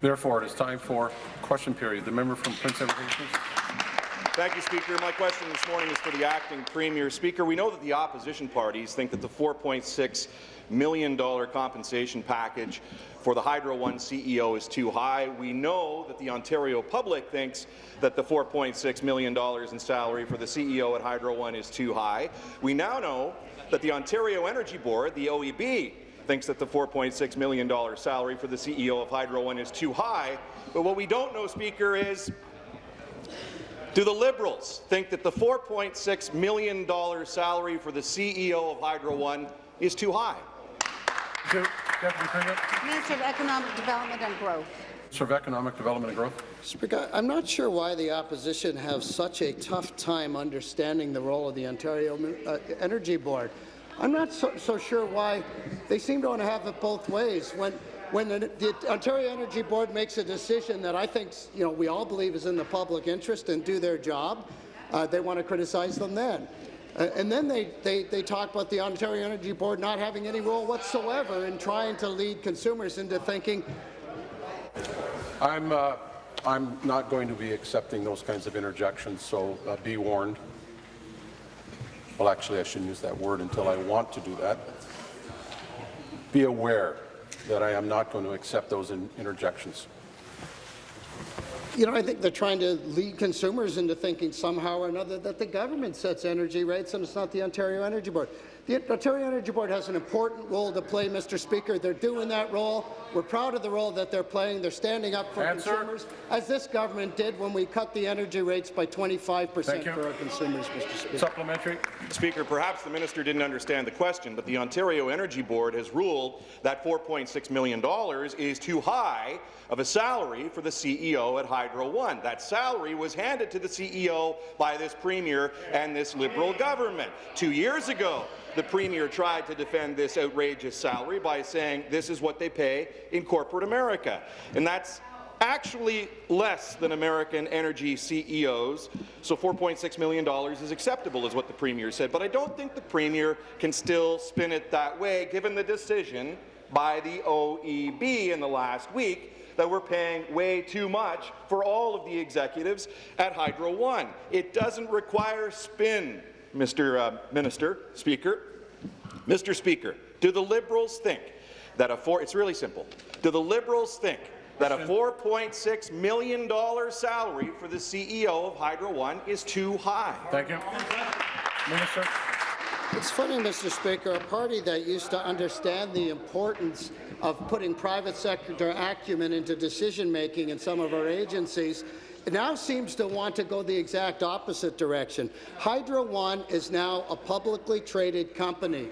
Therefore, it is time for question period. The member from Prince Edward Thank you, Speaker. My question this morning is for the acting Premier. Speaker, we know that the opposition parties think that the $4.6 million compensation package for the Hydro One CEO is too high. We know that the Ontario public thinks that the $4.6 million in salary for the CEO at Hydro One is too high. We now know that the Ontario Energy Board, the OEB, thinks that the $4.6 million salary for the CEO of Hydro One is too high. But what we don't know, Speaker, is do the Liberals think that the $4.6 million salary for the CEO of Hydro One is too high? Minister of Economic Development and Growth. Minister of Economic Development and Growth. Speaker, I'm not sure why the opposition has such a tough time understanding the role of the Ontario uh, Energy Board. I'm not so, so, sure why they seem to want to have it both ways. When when the, the, Ontario Energy Board makes a decision that I think you know we all believe is in the public interest and do their job, uh, they want to criticize them then. Uh, and then they, they, they talk about the Ontario Energy Board not having any role whatsoever in trying to lead consumers into thinking. I'm, uh, I'm not going to be accepting those kinds of interjections, so uh, be warned. Well, actually, I shouldn't use that word until I want to do that. Be aware that I am not going to accept those in interjections. You know, I think they're trying to lead consumers into thinking somehow or another that the government sets energy rates and it's not the Ontario Energy Board. The Ontario Energy Board has an important role to play, Mr. Speaker. They're doing that role. We're proud of the role that they're playing. They're standing up for Answer. consumers, as this government did when we cut the energy rates by 25 percent for our consumers, Mr. Speaker. Supplementary. Speaker, perhaps the minister didn't understand the question, but the Ontario Energy Board has ruled that $4.6 million is too high of a salary for the CEO at Hydro One. That salary was handed to the CEO by this Premier and this Liberal government. Two years ago, the Premier tried to defend this outrageous salary by saying this is what they pay in corporate America. And that's actually less than American energy CEOs, so $4.6 million is acceptable, is what the Premier said. But I don't think the Premier can still spin it that way, given the decision by the OEB in the last week that we're paying way too much for all of the executives at Hydro One. It doesn't require spin Mr. Uh, Minister, Speaker. Mr. Speaker, do the Liberals think that a four, it's really simple, do the Liberals think that a $4.6 million salary for the CEO of Hydro One is too high? Thank you. Minister. It's funny, Mr. Speaker, a party that used to understand the importance of putting private sector acumen into decision-making in some of our agencies it now seems to want to go the exact opposite direction. Hydro One is now a publicly traded company.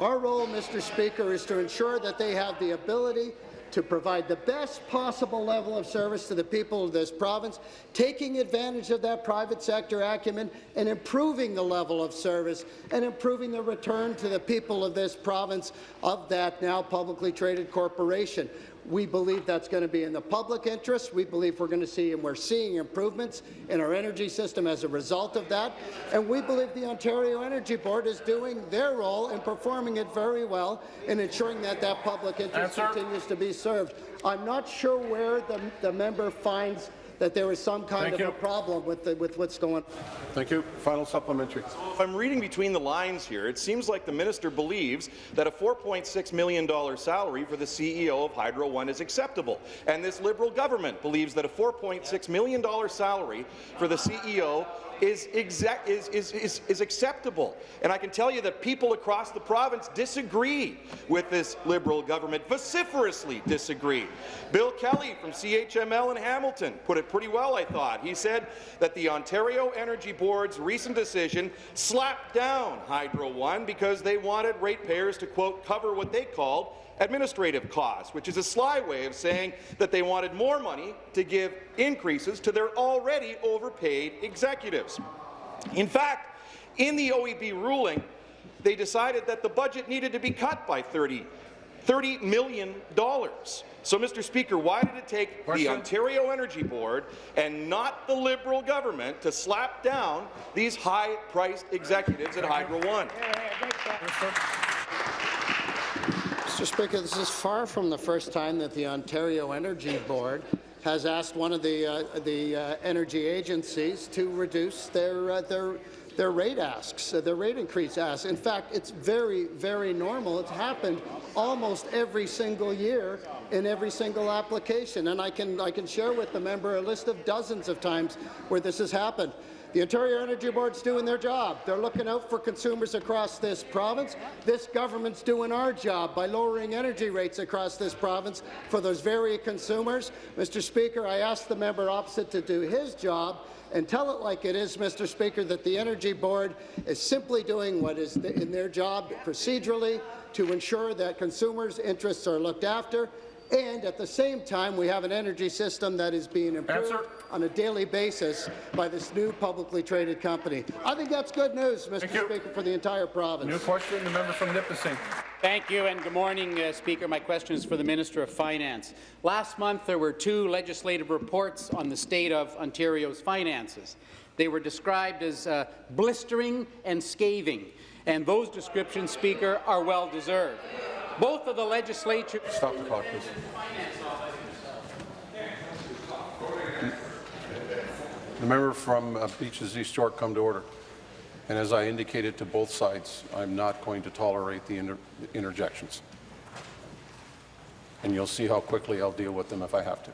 Our role, Mr. Speaker, is to ensure that they have the ability to provide the best possible level of service to the people of this province, taking advantage of that private sector acumen and improving the level of service and improving the return to the people of this province of that now publicly traded corporation. We believe that's going to be in the public interest. We believe we're going to see and we're seeing improvements in our energy system as a result of that. And we believe the Ontario Energy Board is doing their role and performing it very well in ensuring that that public interest Answer. continues to be served. I'm not sure where the, the member finds that there is some kind Thank of you. a problem with, the, with what's going on. Thank you. Final supplementary. So if I'm reading between the lines here, it seems like the minister believes that a $4.6 million salary for the CEO of Hydro One is acceptable, and this Liberal government believes that a $4.6 million salary for the CEO is, exact, is, is, is, is acceptable. And I can tell you that people across the province disagree with this Liberal government, vociferously disagree. Bill Kelly from CHML in Hamilton put it pretty well, I thought. He said that the Ontario Energy Board's recent decision slapped down Hydro One because they wanted ratepayers to, quote, cover what they called administrative costs, which is a sly way of saying that they wanted more money to give increases to their already overpaid executives. In fact, in the OEB ruling, they decided that the budget needed to be cut by 30, $30 million. So, Mr. Speaker, why did it take Question? the Ontario Energy Board and not the Liberal government to slap down these high-priced executives at Hydro One? Mr. Speaker, this is far from the first time that the Ontario Energy Board has asked one of the uh, the uh, energy agencies to reduce their uh, their their rate asks, uh, their rate increase asks. In fact, it's very, very normal. It's happened almost every single year in every single application, and I can I can share with the member a list of dozens of times where this has happened. The Ontario Energy Board's doing their job. They're looking out for consumers across this province. This government's doing our job by lowering energy rates across this province for those very consumers. Mr. Speaker, I ask the member opposite to do his job and tell it like it is, Mr. Speaker, that the Energy Board is simply doing what is in their job procedurally to ensure that consumers' interests are looked after and at the same time, we have an energy system that is being improved Answer. On a daily basis by this new publicly traded company. I think that's good news, Mr. Speaker, for the entire province. New question, the member from Nipissing. Thank you, and good morning, uh, Speaker. My question is for the Minister of Finance. Last month, there were two legislative reports on the state of Ontario's finances. They were described as uh, blistering and scathing, and those descriptions, Speaker, are well-deserved. Both of the legislature Stop the clock, please. The member from uh, Beaches East York come to order. And as I indicated to both sides, I'm not going to tolerate the inter interjections. And you'll see how quickly I'll deal with them if I have to.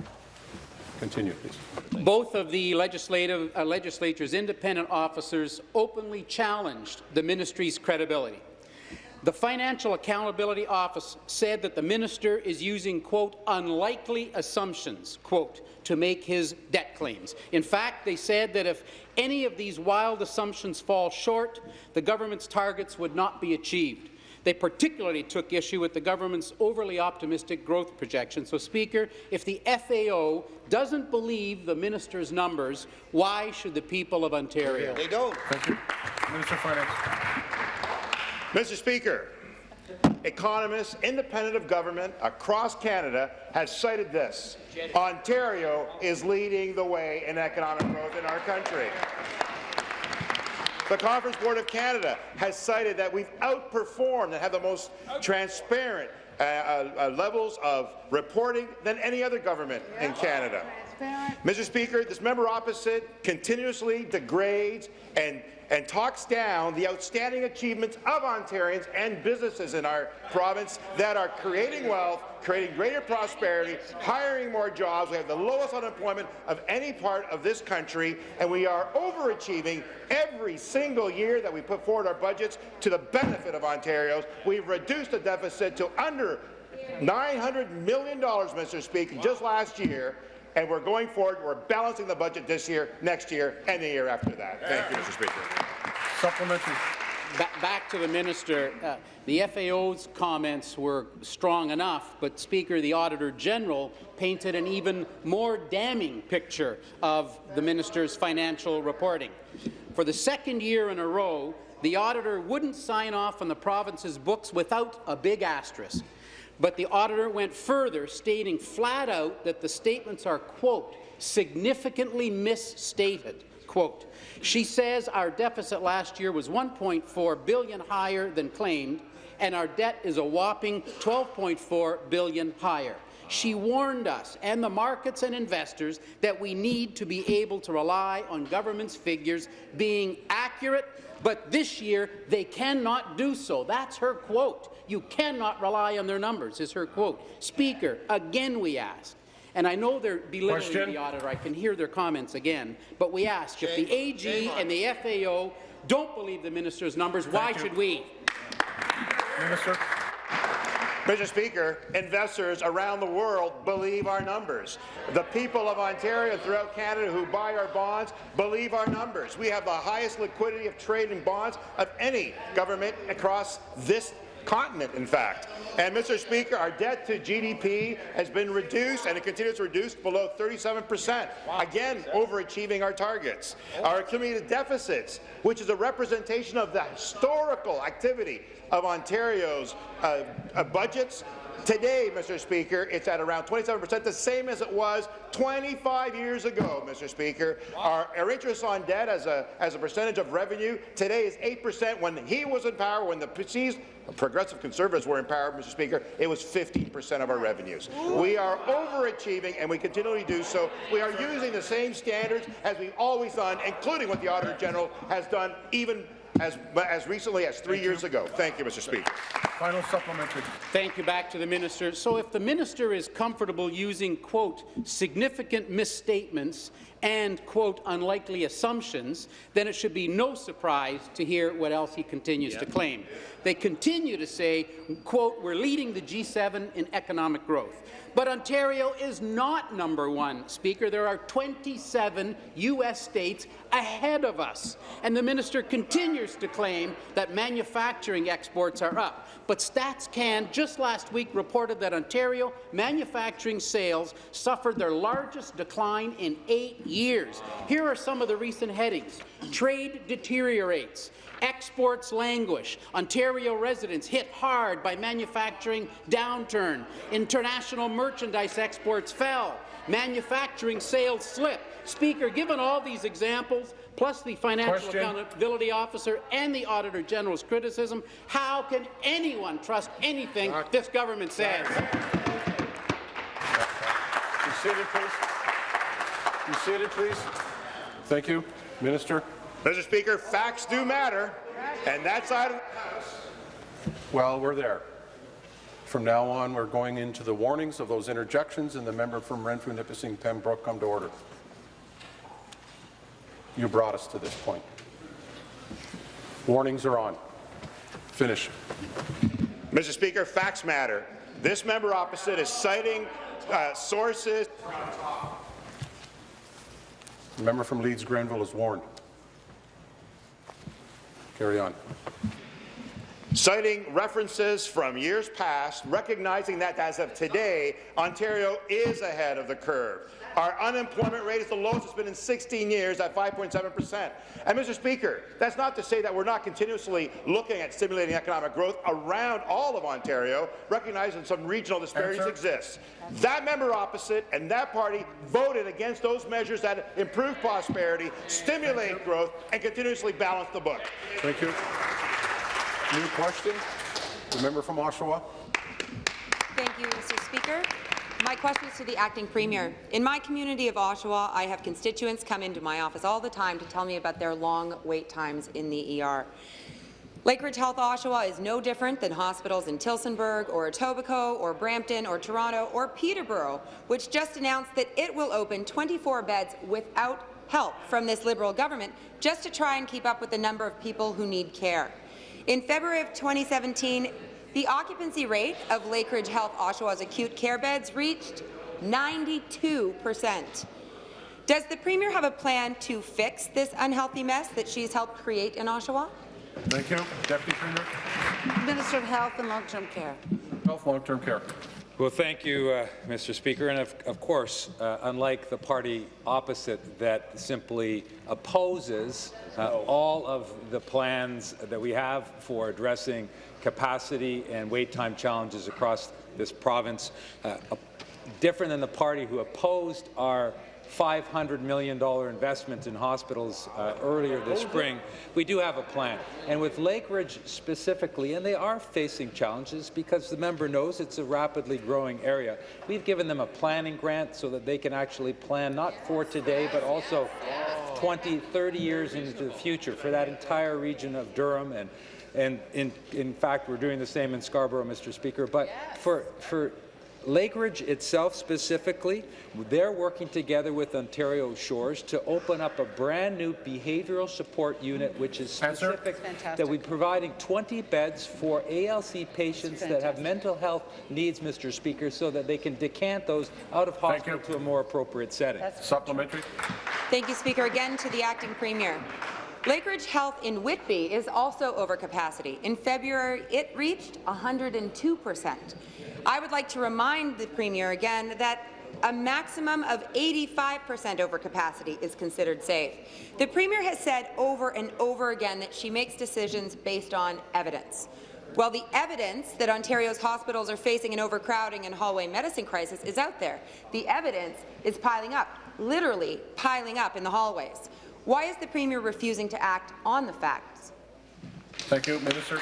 Continue, please. Both of the legislative, uh, legislature's independent officers openly challenged the ministry's credibility. The Financial Accountability Office said that the minister is using, quote, unlikely assumptions, quote, to make his debt claims. In fact, they said that if any of these wild assumptions fall short, the government's targets would not be achieved. They particularly took issue with the government's overly optimistic growth projections. So, Speaker, if the FAO doesn't believe the minister's numbers, why should the people of Ontario? They don't. Thank you. Minister of Finance. Mr. Speaker, economists, independent of government across Canada have cited this. Ontario is leading the way in economic growth in our country. The Conference Board of Canada has cited that we've outperformed and have the most transparent uh, uh, uh, levels of reporting than any other government in Canada. Mr. Speaker, this member opposite continuously degrades and, and talks down the outstanding achievements of Ontarians and businesses in our province that are creating wealth, creating greater prosperity, hiring more jobs. We have the lowest unemployment of any part of this country, and we are overachieving every single year that we put forward our budgets to the benefit of Ontarians. We've reduced the deficit to under $900 million, Mr. Speaker, just last year, and we're going forward. We're balancing the budget this year, next year, and the year after that. Thank you, Mr. Speaker. Supplementary. Ba back to the minister. Uh, the FAO's comments were strong enough, but Speaker, the Auditor General painted an even more damning picture of the minister's financial reporting. For the second year in a row, the auditor wouldn't sign off on the province's books without a big asterisk. But the auditor went further, stating flat out that the statements are, quote, significantly misstated. Quote, she says our deficit last year was 1.4 billion higher than claimed, and our debt is a whopping 12.4 billion higher. She warned us and the markets and investors that we need to be able to rely on government's figures being accurate, but this year they cannot do so. That's her quote. You cannot rely on their numbers, is her quote. Speaker, again we ask, and I know they're belittling Question. the auditor, I can hear their comments again, but we ask, if the AG and the FAO don't believe the minister's numbers, why you. should we? Minister. Mr. Speaker, investors around the world believe our numbers. The people of Ontario throughout Canada who buy our bonds believe our numbers. We have the highest liquidity of trade in bonds of any government across this continent, in fact. And, Mr. Speaker, our debt to GDP has been reduced, and it continues to reduce below 37 percent, again, overachieving our targets. Our accumulated deficits, which is a representation of the historical activity of Ontario's uh, uh, budgets, Today, Mr. Speaker, it's at around 27 percent, the same as it was 25 years ago, Mr. Speaker. Our, our interest on debt as a, as a percentage of revenue today is 8 percent. When he was in power, when the perceived progressive conservatives were in power, Mr. Speaker, it was 15 percent of our revenues. We are overachieving, and we continually do so. We are using the same standards as we've always done, including what the Auditor General has done even as, as recently as three years ago. Thank you, Mr. Speaker. Final supplementary. Thank you. Back to the minister. So if the minister is comfortable using, quote, significant misstatements and, quote, unlikely assumptions, then it should be no surprise to hear what else he continues to claim. They continue to say, quote, we're leading the G7 in economic growth. But Ontario is not number one, Speaker. There are 27 U.S. states ahead of us. And the minister continues to claim that manufacturing exports are up. But Stats Can just last week reported that Ontario manufacturing sales suffered their largest decline in eight years. Here are some of the recent headings. Trade deteriorates. Exports languish. Ontario residents hit hard by manufacturing downturn. International merchandise exports fell. Manufacturing sales slip. Speaker, given all these examples, plus the Financial Question. Accountability Officer and the Auditor General's criticism, how can anyone trust anything this government says? Be seated, please. Be seated, please. Thank you. Minister. Mr. Speaker, facts do matter, and that's out of the House. Well, we're there. From now on, we're going into the warnings of those interjections, and the member from Renfrew, Nipissing, Pembroke, come to order. You brought us to this point. Warnings are on. Finish. Mr. Speaker, facts matter. This member opposite is citing uh, sources. The member from Leeds Grenville is warned. Carry on. Citing references from years past, recognizing that as of today, Ontario is ahead of the curve. Our unemployment rate is the lowest it's been in 16 years at 5.7 percent. And, Mr. Speaker, that's not to say that we're not continuously looking at stimulating economic growth around all of Ontario, recognizing some regional disparities exist. That member opposite and that party voted against those measures that improve prosperity, stimulate growth, and continuously balance the book. Thank you. New question. The member from Oshawa. Thank you, Mr. Speaker. My question is to the acting premier. In my community of Oshawa, I have constituents come into my office all the time to tell me about their long wait times in the ER. Lakeridge Health Oshawa is no different than hospitals in Tillsonburg or Etobicoke or Brampton or Toronto or Peterborough, which just announced that it will open 24 beds without help from this Liberal government just to try and keep up with the number of people who need care. In February of 2017, the occupancy rate of Lakeridge Health Oshawa's acute care beds reached 92 percent. Does the Premier have a plan to fix this unhealthy mess that she's helped create in Oshawa? Thank you. Deputy Premier. Minister of Health and Long-Term Care. Health Long-Term Care. Well, thank you, uh, Mr. Speaker. And of, of course, uh, unlike the party opposite that simply opposes uh, all of the plans that we have for addressing capacity and wait time challenges across this province, uh, different than the party who opposed our $500 million investment in hospitals uh, earlier this spring, we do have a plan. And with Lakeridge specifically, and they are facing challenges because the member knows it's a rapidly growing area, we've given them a planning grant so that they can actually plan not for today, but also 20, 30 years into the future for that entire region of Durham and and in, in fact, we're doing the same in Scarborough, Mr. Speaker. But for, for Lakeridge itself specifically, they're working together with Ontario Shores to open up a brand new behavioral support unit, which is specific, that we're providing 20 beds for ALC patients that have mental health needs, Mr. Speaker, so that they can decant those out of hospital to a more appropriate setting. That's Supplementary. Thank you, Speaker. Again to the acting premier. Lakeridge Health in Whitby is also over capacity. In February, it reached 102 percent. I would like to remind the Premier again that a maximum of 85 percent overcapacity is considered safe. The Premier has said over and over again that she makes decisions based on evidence. Well, the evidence that Ontario's hospitals are facing an overcrowding and hallway medicine crisis is out there. The evidence is piling up, literally piling up in the hallways. Why is the Premier refusing to act on the facts? Thank you. Minister.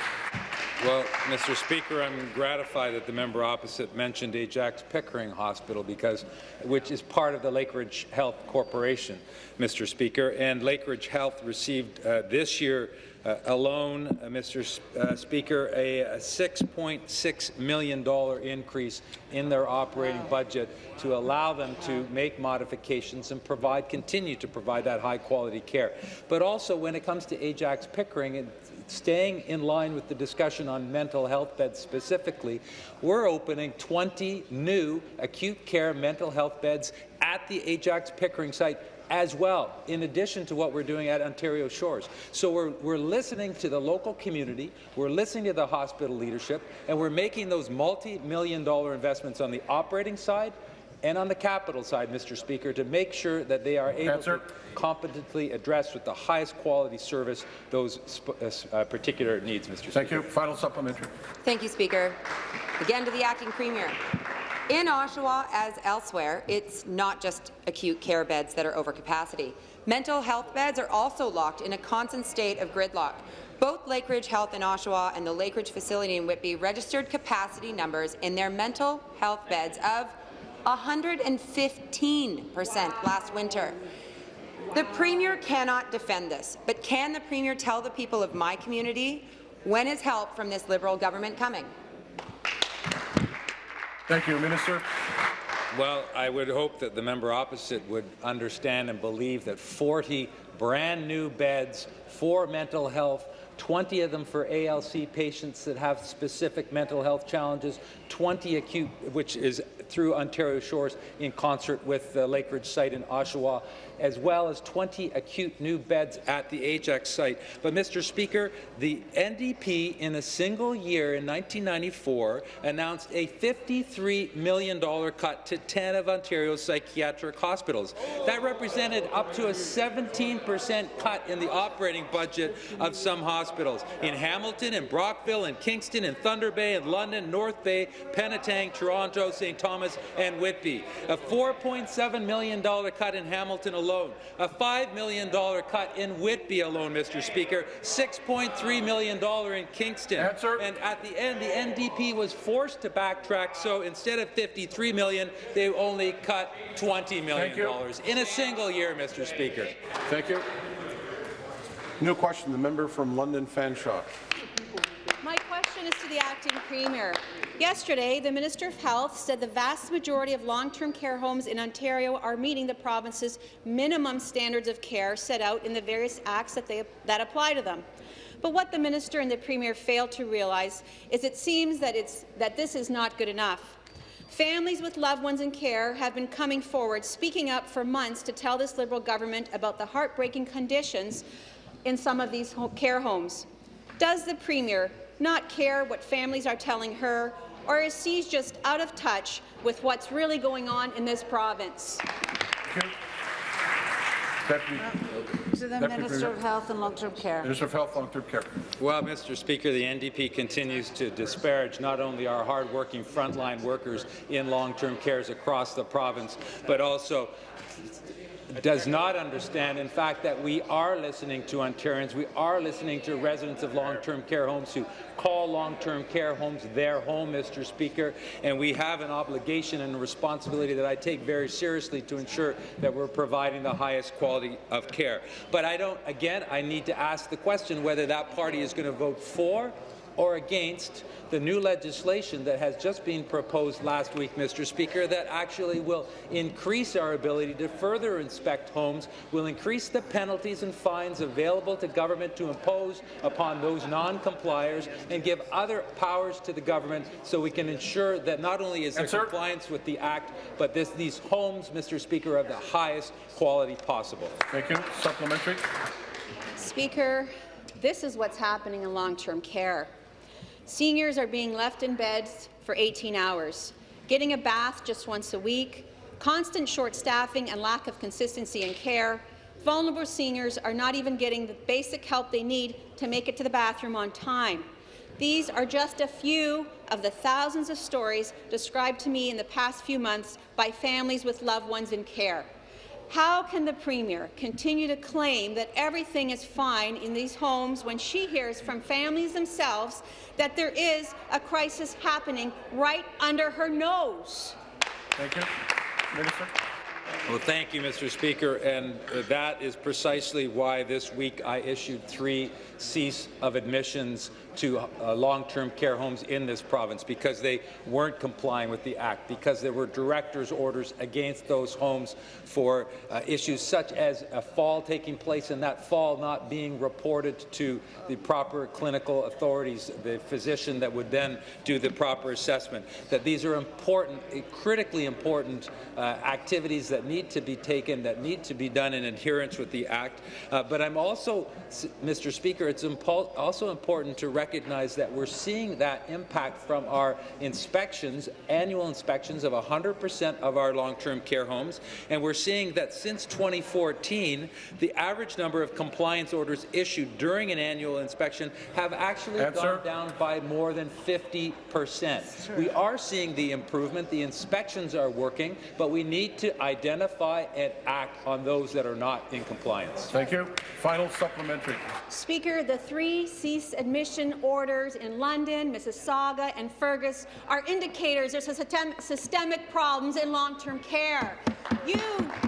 Well, Mr. Speaker, I'm gratified that the member opposite mentioned Ajax Pickering Hospital, because which is part of the Lakeridge Health Corporation, Mr. Speaker. And Lakeridge Health received uh, this year uh, alone, uh, Mr. S uh, Speaker, a, a $6.6 million increase in their operating budget to allow them to make modifications and provide, continue to provide that high-quality care. But also, when it comes to Ajax Pickering, it, staying in line with the discussion on mental health beds specifically, we're opening 20 new acute care mental health beds at the Ajax Pickering site as well, in addition to what we're doing at Ontario Shores. So we're, we're listening to the local community, we're listening to the hospital leadership, and we're making those multi-million dollar investments on the operating side and on the capital side, Mr. Speaker, to make sure that they are able Answer. to competently address with the highest quality service those uh, uh, particular needs, Mr. Speaker. Thank you. Final supplementary. Thank you, Speaker. Again to the acting premier. In Oshawa, as elsewhere, it's not just acute care beds that are over capacity. Mental health beds are also locked in a constant state of gridlock. Both Lakeridge Health in Oshawa and the Lakeridge facility in Whitby registered capacity numbers in their mental health beds of 115% last winter. The Premier cannot defend this, but can the Premier tell the people of my community when is help from this Liberal government coming? Thank you, Minister. Well, I would hope that the member opposite would understand and believe that 40 brand new beds for mental health 20 of them for ALC patients that have specific mental health challenges, 20 acute, which is through Ontario Shores in concert with the Lakeridge site in Oshawa, as well as 20 acute new beds at the Ajax site. But, Mr. Speaker, the NDP in a single year in 1994 announced a $53 million cut to 10 of Ontario's psychiatric hospitals. That represented up to a 17% cut in the operating budget of some hospitals. In Hamilton, in Brockville, in Kingston, in Thunder Bay, in London, North Bay, Penetang, Toronto, St. Thomas, and Whitby. A $4.7 million cut in Hamilton alone. A $5 million cut in Whitby alone, Mr. Speaker. $6.3 million in Kingston. Answer. And at the end, the NDP was forced to backtrack, so instead of 53 million, they only cut $20 million in a single year, Mr. Speaker. Thank you. New question, the member from London Fanshawe. My question is to the acting premier. Yesterday, the Minister of Health said the vast majority of long-term care homes in Ontario are meeting the province's minimum standards of care set out in the various acts that, they, that apply to them. But what the minister and the premier failed to realize is it seems that, it's, that this is not good enough. Families with loved ones in care have been coming forward, speaking up for months to tell this Liberal government about the heartbreaking conditions in some of these care homes. Does the Premier not care what families are telling her, or is she just out of touch with what's really going on in this province? Deputy, To the Deputy Minister Premier. of Health and Long-Term Care. Minister of Health, Long-Term Care. Well, Mr. Speaker, the NDP continues to disparage not only our hardworking frontline workers in long-term cares across the province, but also does not understand, in fact, that we are listening to Ontarians. We are listening to residents of long-term care homes who call long-term care homes their home, Mr. Speaker, and we have an obligation and a responsibility that I take very seriously to ensure that we're providing the highest quality of care. But I don't, again, I need to ask the question whether that party is going to vote for or against the new legislation that has just been proposed last week, Mr. Speaker, that actually will increase our ability to further inspect homes, will increase the penalties and fines available to government to impose upon those non-compliers, and give other powers to the government so we can ensure that not only is there Answer. compliance with the Act, but this, these homes, Mr. Speaker, are of the highest quality possible. Thank you. Supplementary. Speaker, this is what's happening in long-term care. Seniors are being left in beds for 18 hours, getting a bath just once a week, constant short staffing and lack of consistency in care. Vulnerable seniors are not even getting the basic help they need to make it to the bathroom on time. These are just a few of the thousands of stories described to me in the past few months by families with loved ones in care. How can the Premier continue to claim that everything is fine in these homes when she hears from families themselves that there is a crisis happening right under her nose? Thank you. Minister. Well, thank you, Mr. Speaker, and uh, that is precisely why this week I issued three cease of admissions to uh, long-term care homes in this province because they weren't complying with the Act, because there were director's orders against those homes for uh, issues such as a fall taking place and that fall not being reported to the proper clinical authorities, the physician that would then do the proper assessment, that these are important, critically important uh, activities that need to be taken, that need to be done in adherence with the Act. Uh, but I'm also, Mr. Speaker, it's also important to recognize that we're seeing that impact from our inspections, annual inspections of 100% of our long-term care homes, and we're seeing that since 2014, the average number of compliance orders issued during an annual inspection have actually Answer. gone down by more than 50 percent. We are seeing the improvement. The inspections are working, but we need to identify and act on those that are not in compliance. Thank you. Final supplementary. Speaker, the three cease admission orders in London, Mississauga and Fergus are indicators there's systemic problems in long-term care. You,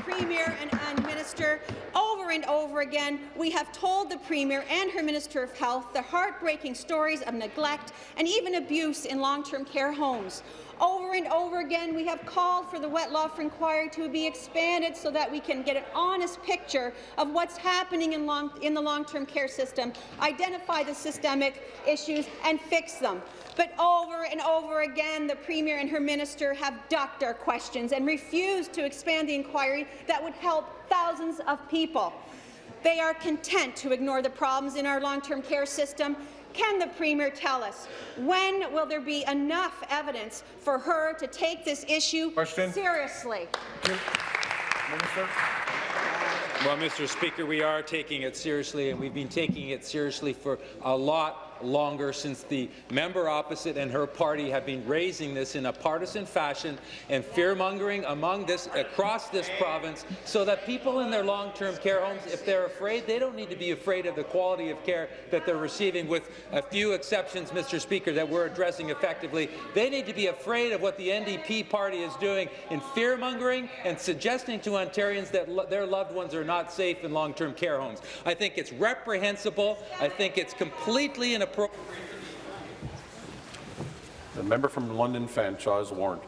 Premier and, and Minister, over and over again, we have told the Premier and her Minister of Health the heartbreaking stories of neglect and even abuse in long-term care homes. Over and over again, we have called for the Wettlaufer inquiry to be expanded so that we can get an honest picture of what's happening in, long, in the long-term care system, identify the systemic issues, and fix them. But over and over again, the Premier and her minister have ducked our questions and refused to expand the inquiry that would help thousands of people. They are content to ignore the problems in our long-term care system can the Premier tell us when will there be enough evidence for her to take this issue Question. seriously? Minister. Well, Mr. Speaker, we are taking it seriously, and we've been taking it seriously for a lot longer since the member opposite and her party have been raising this in a partisan fashion and fear-mongering among this across this province so that people in their long-term care homes, if they're afraid, they don't need to be afraid of the quality of care that they're receiving with a few exceptions, Mr. Speaker, that we're addressing effectively. They need to be afraid of what the NDP party is doing in fear-mongering and suggesting to Ontarians that lo their loved ones are not safe in long-term care homes. I think it's reprehensible. I think it's completely inappropriate The member from London Fanshawe is warned.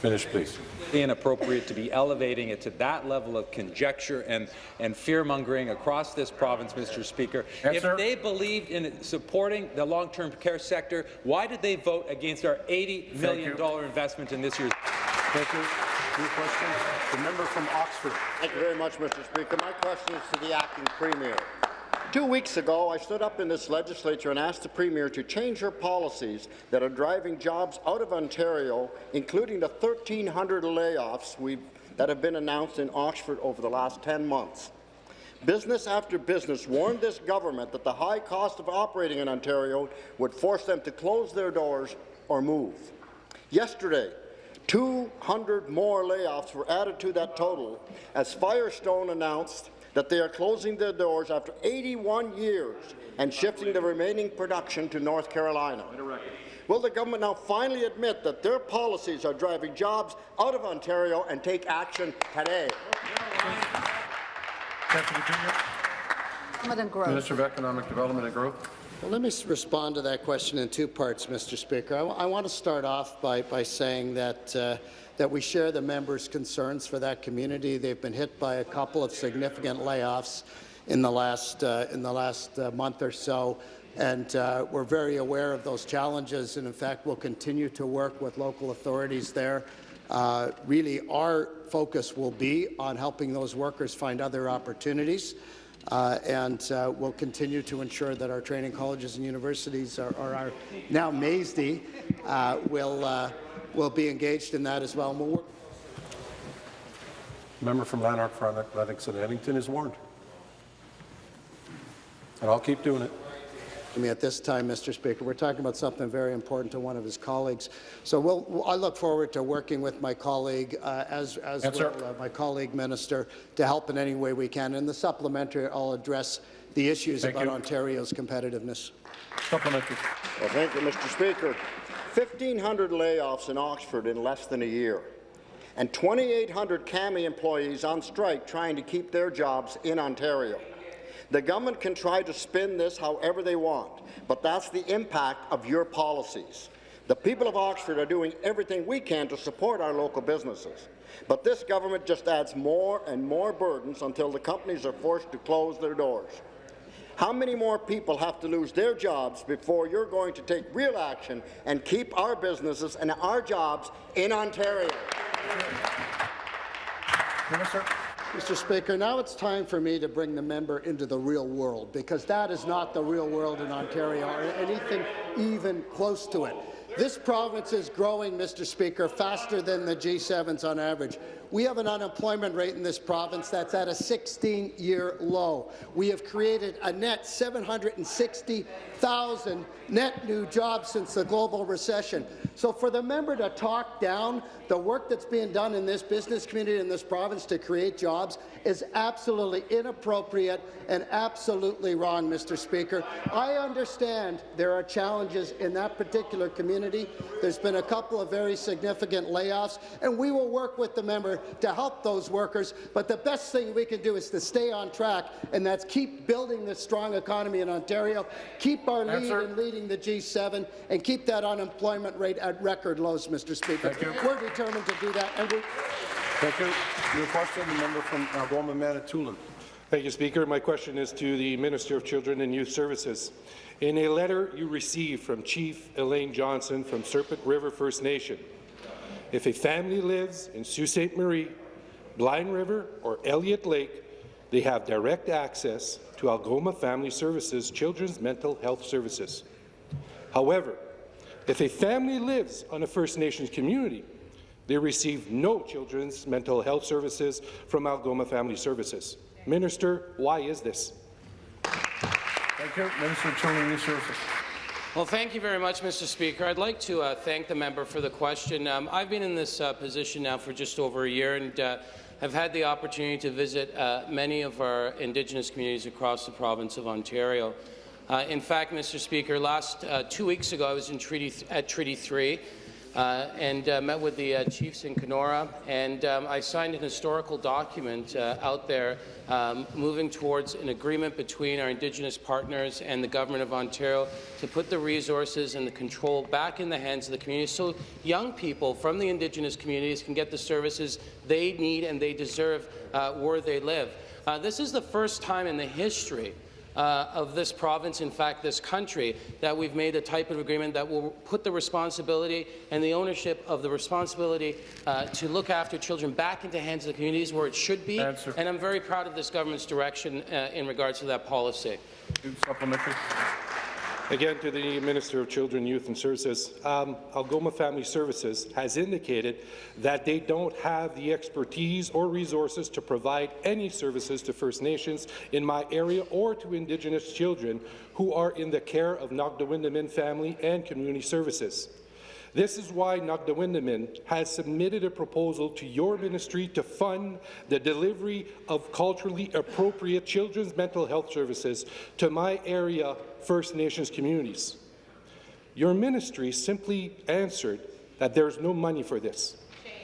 Finish, please. inappropriate to be elevating it to that level of conjecture and, and fear-mongering across this province, Mr. Speaker. Answer. If they believed in supporting the long-term care sector, why did they vote against our $80 million investment in this year's Thank you. New question. The member from Oxford. Thank you very much, Mr. Speaker. My question is to the acting premier. Two weeks ago, I stood up in this legislature and asked the Premier to change her policies that are driving jobs out of Ontario, including the 1,300 layoffs that have been announced in Oxford over the last 10 months. Business after business warned this government that the high cost of operating in Ontario would force them to close their doors or move. Yesterday, 200 more layoffs were added to that total as Firestone announced that they are closing their doors after 81 years and shifting the remaining production to North Carolina. Will the government now finally admit that their policies are driving jobs out of Ontario and take action today? Deputy Premier. Madam Grove. Minister of Economic Development and Growth. Well, let me respond to that question in two parts, Mr. Speaker. I, I want to start off by, by saying that uh, that we share the members' concerns for that community. They've been hit by a couple of significant layoffs in the last, uh, in the last uh, month or so, and uh, we're very aware of those challenges, and in fact, we'll continue to work with local authorities there. Uh, really, our focus will be on helping those workers find other opportunities. Uh, and uh, we'll continue to ensure that our training colleges and universities, are, are our now MAESD, uh, will uh, will be engaged in that as well. And we'll work Member from Lanark, Frontenac, Lennox and Addington is warned. And I'll keep doing it. I mean, at this time, Mr. Speaker, we're talking about something very important to one of his colleagues. So we'll, I look forward to working with my colleague, uh, as, as Answer. will uh, my colleague minister, to help in any way we can. In the supplementary, I'll address the issues Thank about you. Ontario's competitiveness. Supplementary. Well, thank you, Mr. Speaker. 1,500 layoffs in Oxford in less than a year, and 2,800 CAMI employees on strike trying to keep their jobs in Ontario. The government can try to spin this however they want, but that's the impact of your policies. The people of Oxford are doing everything we can to support our local businesses. But this government just adds more and more burdens until the companies are forced to close their doors. How many more people have to lose their jobs before you're going to take real action and keep our businesses and our jobs in Ontario? Minister. Mr. Speaker, now it's time for me to bring the member into the real world, because that is not the real world in Ontario or anything even close to it. This province is growing, Mr. Speaker, faster than the G7s on average. We have an unemployment rate in this province that's at a 16-year low. We have created a net 760,000 net new jobs since the global recession. So for the member to talk down the work that's being done in this business community in this province to create jobs is absolutely inappropriate and absolutely wrong, Mr. Speaker. I understand there are challenges in that particular community. There's been a couple of very significant layoffs, and we will work with the member to help those workers. But the best thing we can do is to stay on track, and that's keep building this strong economy in Ontario, keep our lead in leading the G7, and keep that unemployment rate at record lows, Mr. Speaker. Thank you. We're determined to do that, and we Thank you. New question, the member from uh, Algoma Manitoulin. Thank you, Speaker. My question is to the Minister of Children and Youth Services. In a letter you received from Chief Elaine Johnston from Serpent River First Nation, if a family lives in Sault Ste. Marie, Blind River, or Elliott Lake, they have direct access to Algoma Family Services Children's Mental Health Services. However, if a family lives on a First Nations community, they receive no children's mental health services from Algoma Family Services. Minister, why is this? Thank you. Minister of Children and. Well, thank you very much, Mr. Speaker. I'd like to uh, thank the member for the question. Um, I've been in this uh, position now for just over a year and uh, have had the opportunity to visit uh, many of our Indigenous communities across the province of Ontario. Uh, in fact, Mr. Speaker, last uh, two weeks ago I was in Treaty at Treaty 3 uh, and uh, met with the uh, chiefs in Kenora, and um, I signed an historical document uh, out there um, moving towards an agreement between our Indigenous partners and the Government of Ontario to put the resources and the control back in the hands of the community so young people from the Indigenous communities can get the services they need and they deserve uh, where they live. Uh, this is the first time in the history uh, of this province, in fact this country, that we've made a type of agreement that will put the responsibility and the ownership of the responsibility uh, to look after children back into hands of the communities where it should be. Answer. And I'm very proud of this government's direction uh, in regards to that policy. Supplementary. Again, to the Minister of Children, Youth and Services, um, Algoma Family Services has indicated that they don't have the expertise or resources to provide any services to First Nations in my area or to Indigenous children who are in the care of Nogda-Windamin Family and Community Services. This is why Nogda-Windamin has submitted a proposal to your ministry to fund the delivery of culturally appropriate children's mental health services to my area First Nations communities. Your ministry simply answered that there's no money for this.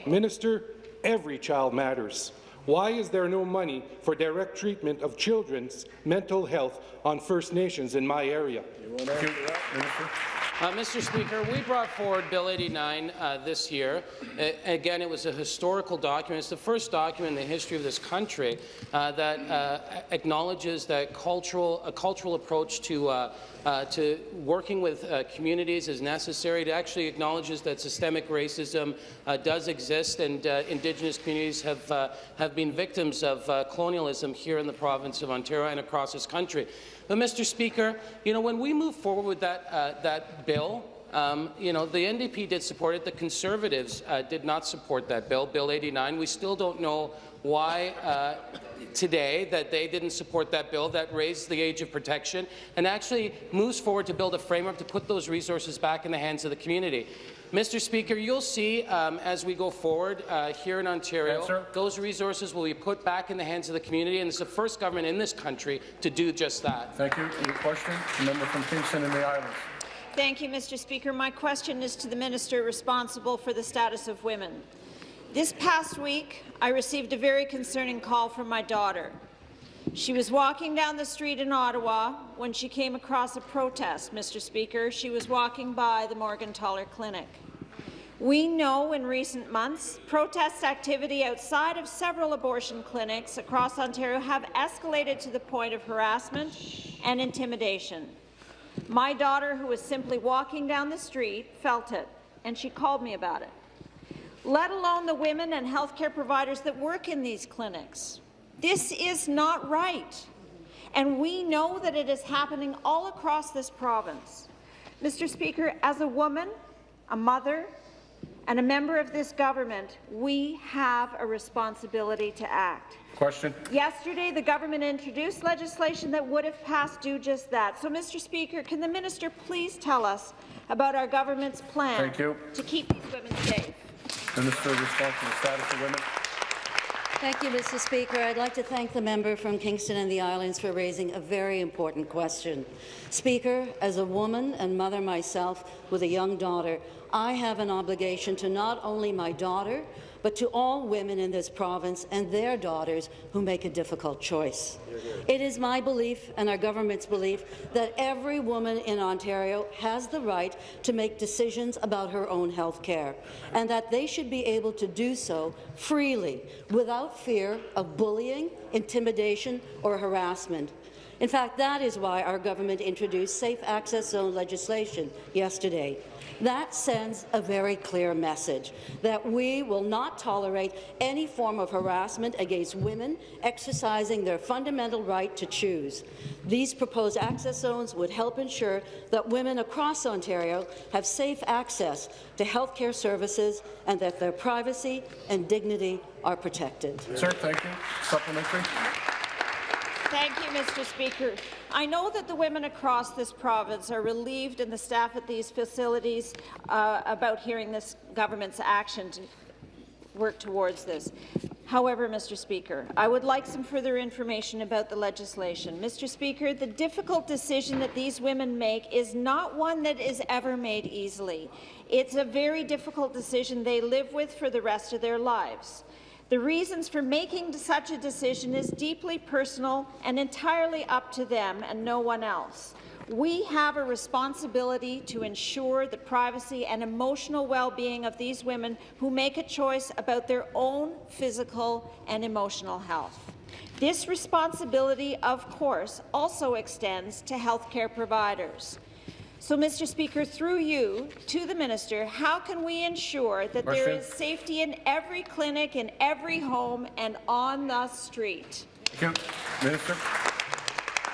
Minister, every child matters. Why is there no money for direct treatment of children's mental health on First Nations in my area? Uh, Mr. Speaker, we brought forward Bill 89 uh, this year. Uh, again, it was a historical document. It's the first document in the history of this country uh, that uh, acknowledges that cultural, a cultural approach to, uh, to working with communities is necessary. It actually acknowledges that systemic racism does exist and Indigenous communities have, have been victims of colonialism here in the province of Ontario and across this country. But, Mr. Speaker, you know, when we move forward with that, uh, that bill, Um, you know, the NDP did support it. The Conservatives uh, did not support that bill, Bill 89. We still don't know why uh, today that they didn't support that bill that raised the age of protection and actually moves forward to build a framework to put those resources back in the hands of the community. Mr. Speaker, you'll see um, as we go forward uh, here in Ontario, Answer. those resources will be put back in the hands of the community, and it's the first government in this country to do just that. Thank you. Your question, the member from Kingston and the Islands. Thank you, Mr. Speaker. My question is to the minister responsible for the status of women. This past week, I received a very concerning call from my daughter. She was walking down the street in Ottawa when she came across a protest, Mr. Speaker. She was walking by the Morgentaler Clinic. We know in recent months, protest activity outside of several abortion clinics across Ontario have escalated to the point of harassment and intimidation. My daughter, who was simply walking down the street, felt it, and she called me about it. Let alone the women and healthcare providers that work in these clinics. This is not right, and we know that it is happening all across this province. Mr. Speaker, as a woman, a mother, and a member of this government, we have a responsibility to act. Question. Yesterday, the government introduced legislation that would have passed do just that. So, Mr. Speaker, can the minister please tell us about our government's plan Thank you. to keep these women safe? Minister responsible for the status of women. Thank you, Mr. Speaker. I'd like to thank the member from Kingston and the Islands for raising a very important question. Speaker, as a woman and mother myself with a young daughter, I have an obligation to not only my daughter, but to all women in this province and their daughters who make a difficult choice. It is my belief and our government's belief that every woman in Ontario has the right to make decisions about her own health care, and that they should be able to do so freely, without fear of bullying, intimidation or harassment. In fact, that is why our government introduced safe access zone legislation yesterday. That sends a very clear message that we will not tolerate any form of harassment against women exercising their fundamental right to choose. These proposed access zones would help ensure that women across Ontario have safe access to health care services and that their privacy and dignity are protected. Sir, thank you. Supplementary. Thank you, Mr. Speaker. I know that the women across this province are relieved and the staff at these facilities uh, about hearing this government's action to work towards this. However, Mr. Speaker, I would like some further information about the legislation. Mr. Speaker, the difficult decision that these women make is not one that is ever made easily. It's a very difficult decision they live with for the rest of their lives. The reasons for making such a decision is deeply personal and entirely up to them and no one else. We have a responsibility to ensure the privacy and emotional well-being of these women who make a choice about their own physical and emotional health. This responsibility, of course, also extends to healthcare providers. So, Mr. Speaker, through you to the minister, how can we ensure that there is safety in every clinic, in every home, and on the street? Thank you. Minister.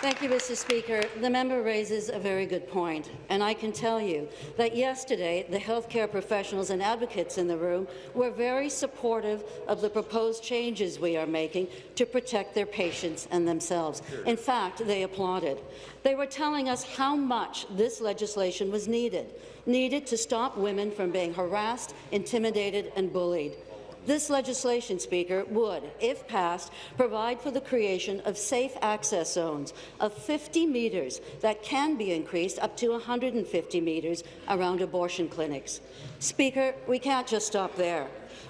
Thank you, Mr. Speaker. The member raises a very good point, and I can tell you that yesterday the healthcare professionals and advocates in the room were very supportive of the proposed changes we are making to protect their patients and themselves. In fact, they applauded. They were telling us how much this legislation was needed, needed to stop women from being harassed, intimidated and bullied. This legislation, Speaker, would, if passed, provide for the creation of safe access zones of 50 metres that can be increased up to 150 metres around abortion clinics. Speaker, we can't just stop there.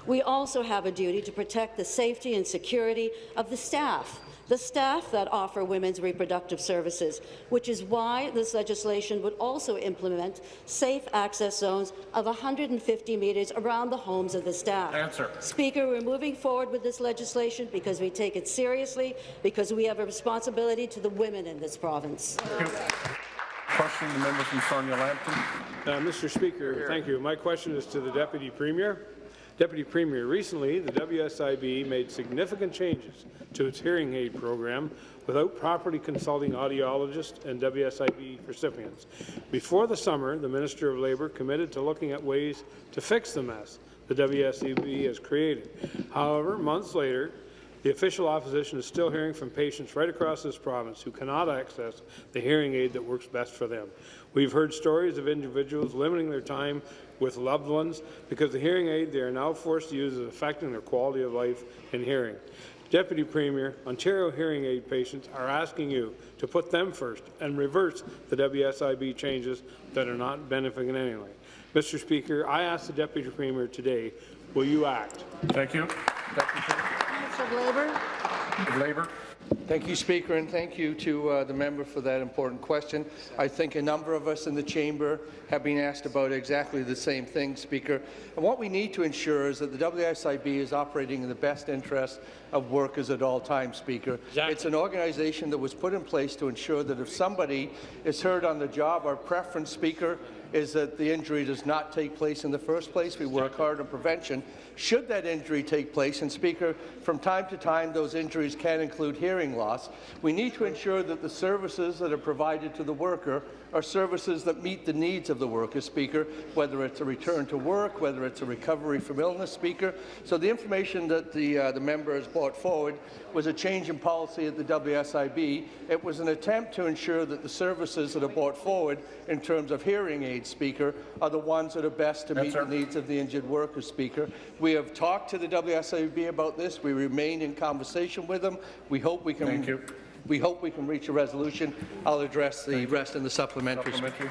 We also have a duty to protect the safety and security of the staff the staff that offer women's reproductive services, which is why this legislation would also implement safe access zones of 150 metres around the homes of the staff. Answer. Speaker, we're moving forward with this legislation because we take it seriously, because we have a responsibility to the women in this province. Thank. Question, the member from Sarnia Lambton. Uh, Mr. Speaker, thank you. My question is to the Deputy Premier. Deputy Premier, recently the WSIB made significant changes to its hearing aid program without properly consulting audiologists and WSIB recipients. Before the summer, the Minister of Labour committed to looking at ways to fix the mess the WSIB has created. However, months later, the official opposition is still hearing from patients right across this province who cannot access the hearing aid that works best for them. We've heard stories of individuals limiting their time with loved ones because the hearing aid they are now forced to use is affecting their quality of life and hearing. Deputy Premier, Ontario hearing aid patients are asking you to put them first and reverse the WSIB changes that are not benefiting anyone. Mr. Speaker, I ask the Deputy Premier today, will you act? Thank you. Minister of Labour. Labour. Thank you, Speaker, and thank you to uh, the member for that important question. I think a number of us in the chamber have been asked about exactly the same thing, Speaker. And what we need to ensure is that the WSIB is operating in the best interest of workers at all times, Speaker. Exactly. It's an organization that was put in place to ensure that if somebody is hurt on the job, our preference, Speaker, is that the injury does not take place in the first place. We work hard on prevention. Should that injury take place, and Speaker, from time to time those injuries can include hearing loss, we need to ensure that the services that are provided to the worker are services that meet the needs of the worker, Speaker, whether it's a return to work, whether it's a recovery from illness, Speaker. So the information that the, uh, the member has brought forward was a change in policy at the WSIB. It was an attempt to ensure that the services that are brought forward in terms of hearing aids, Speaker, are the ones that are best to meet sir. the needs of the injured worker, Speaker. We have talked to the WSIB about this. We remain in conversation with them. We hope we can Thank you. we hope we can reach a resolution. I'll address the rest in the supplementary. Supplementary.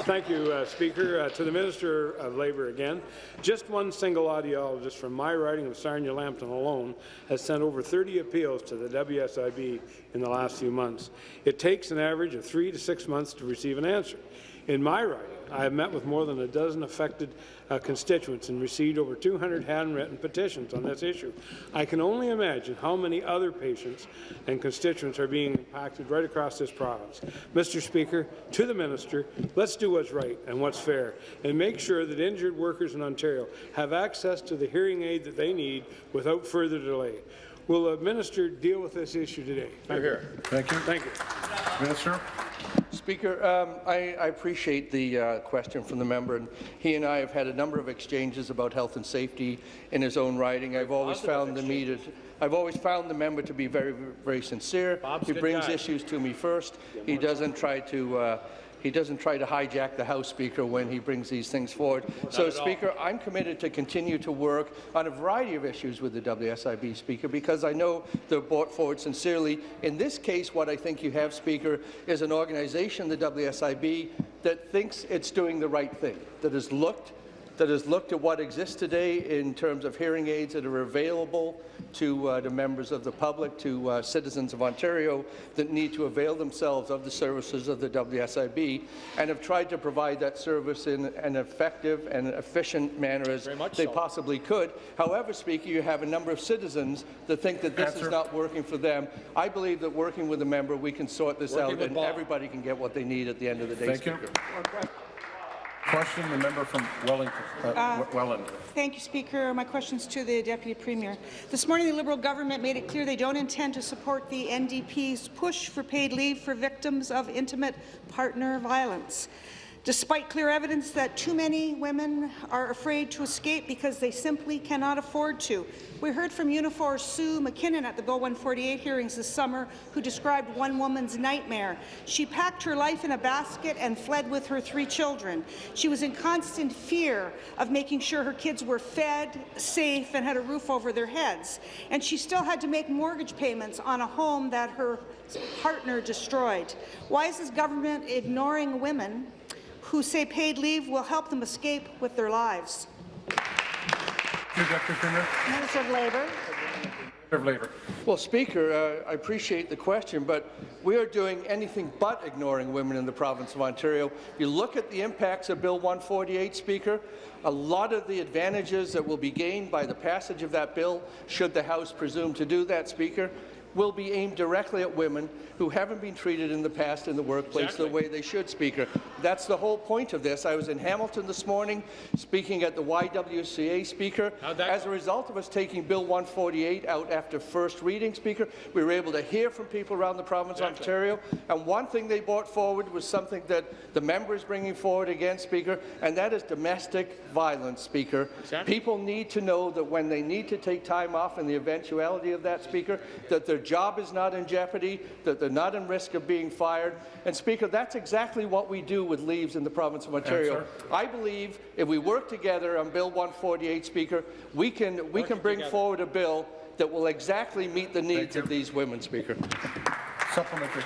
Thank you, uh, Speaker. Uh, to the Minister of Labour again, just one single audiologist from my riding of Sarnia-Lambton alone has sent over 30 appeals to the WSIB in the last few months. It takes an average of three to six months to receive an answer. In my riding, I have met with more than a dozen affected uh, constituents and received over 200 handwritten petitions on this issue. I can only imagine how many other patients and constituents are being impacted right across this province. Mr. Speaker, to the minister, let's do what's right and what's fair and make sure that injured workers in Ontario have access to the hearing aid that they need without further delay. Will the minister deal with this issue today? Thank you. Thank you. Thank you. Minister. Speaker, um, I, I appreciate the uh, question from the member, and he and I have had a number of exchanges about health and safety in his own writing. I've always found the meter, I've always found the member to be very, very sincere. Bob's he brings guy. issues to me first. He doesn't try to. Uh, he doesn't try to hijack the House Speaker when he brings these things forward. so, at all. Speaker, I'm committed to continue to work on a variety of issues with the WSIB, Speaker, because I know they're brought forward sincerely. In this case, what I think you have, Speaker, is an organization, the WSIB, that thinks it's doing the right thing, that has looked that has looked at what exists today in terms of hearing aids that are available to, uh, to members of the public, to uh, citizens of Ontario that need to avail themselves of the services of the WSIB, and have tried to provide that service in an effective and efficient manner as they possibly could. However, Speaker, you have a number of citizens that think that this Answer. is not working for them. I believe that working with a member, we can sort this Working out, and Bob. everybody can get what they need at the end of the day, Thank you. Question, the member from Wellington, uh, Uh, Welland. Thank you, Speaker. My question's to the Deputy Premier. This morning, the Liberal government made it clear they don't intend to support the NDP's push for paid leave for victims of intimate partner violence. Despite clear evidence that too many women are afraid to escape because they simply cannot afford to. We heard from Unifor Sue McKinnon at the Bill 148 hearings this summer, who described one woman's nightmare. She packed her life in a basket and fled with her three children. She was in constant fear of making sure her kids were fed, safe, and had a roof over their heads. And she still had to make mortgage payments on a home that her partner destroyed. Why is this government ignoring women who say paid leave will help them escape with their lives? Your Deputy Premier. Minister of Labour. Minister of Labour. Well, Speaker, uh, I appreciate the question, but we are doing anything but ignoring women in the province of Ontario. If you look at the impacts of Bill 148, Speaker, a lot of the advantages that will be gained by the passage of that bill, should the House presume to do that, Speaker, will be aimed directly at women who haven't been treated in the past in the workplace the way they should, Speaker. That's the whole point of this. I was in Hamilton this morning speaking at the YWCA speaker. As a result of us taking Bill 148 out after first reading, Speaker, we were able to hear from people around the province of Ontario. And one thing they brought forward was something that the member is bringing forward again, Speaker, and that is domestic violence, Speaker. People need to know that when they need to take time off in the eventuality of that, Speaker, that their job is not in jeopardy, that they're not in risk of being fired. And, Speaker, that's exactly what we do with leaves in the province of Ontario. Answer. I believe if we work together on Bill 148, Speaker, we can, we can bring forward a bill that will exactly meet the needs of these women, Speaker. Supplementary.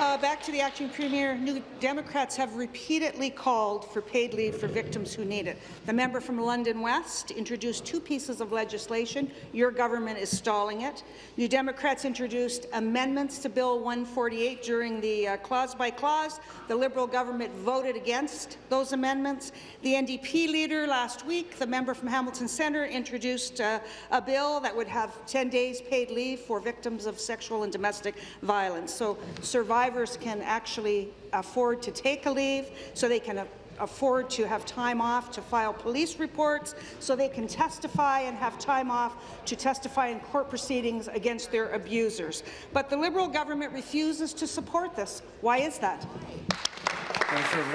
Uh, back to the acting premier. New Democrats have repeatedly called for paid leave for victims who need it. The member from London West introduced two pieces of legislation. Your government is stalling it. New Democrats introduced amendments to Bill 148 during the uh, clause by clause. The Liberal government voted against those amendments. The NDP leader last week, the member from Hamilton Centre, introduced uh, a bill that would have 10 days paid leave for victims of sexual and domestic violence. So survivors can actually afford to take a leave, so they can afford to have time off to file police reports, so they can testify and have time off to testify in court proceedings against their abusers. But the Liberal government refuses to support this. Why is that? Minister of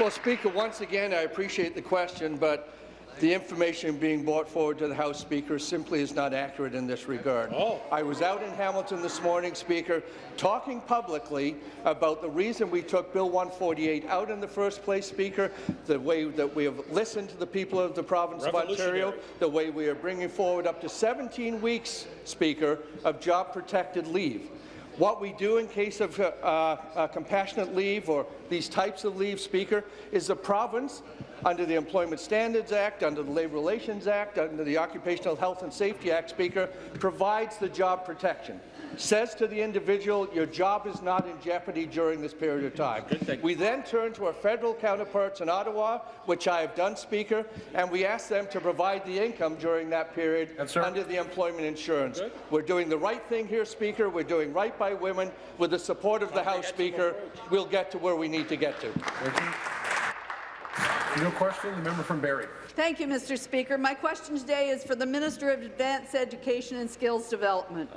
Well, Speaker, once again, I appreciate the question, but the information being brought forward to the House Speaker simply is not accurate in this regard. Oh. I was out in Hamilton this morning, Speaker, talking publicly about the reason we took Bill 148 out in the first place, Speaker, the way that we have listened to the people of the province of Ontario, the way we are bringing forward up to 17 weeks, Speaker, of job-protected leave. What we do in case of uh, uh, compassionate leave or these types of leave, Speaker, is the province, under the Employment Standards Act, under the Labour Relations Act, under the Occupational Health and Safety Act, Speaker, provides the job protection. Says to the individual, your job is not in jeopardy during this period of time. We then turn to our federal counterparts in Ottawa, which I have done, Speaker, and we ask them to provide the income during that period under the employment insurance. We're doing the right thing here, Speaker. We're doing right by women. With the support of the House, Speaker, we'll get to where we need to get to. Thank you. No question. The member from Barrie. Thank you, Mr. Speaker. My question today is for the Minister of Advanced Education and Skills Development.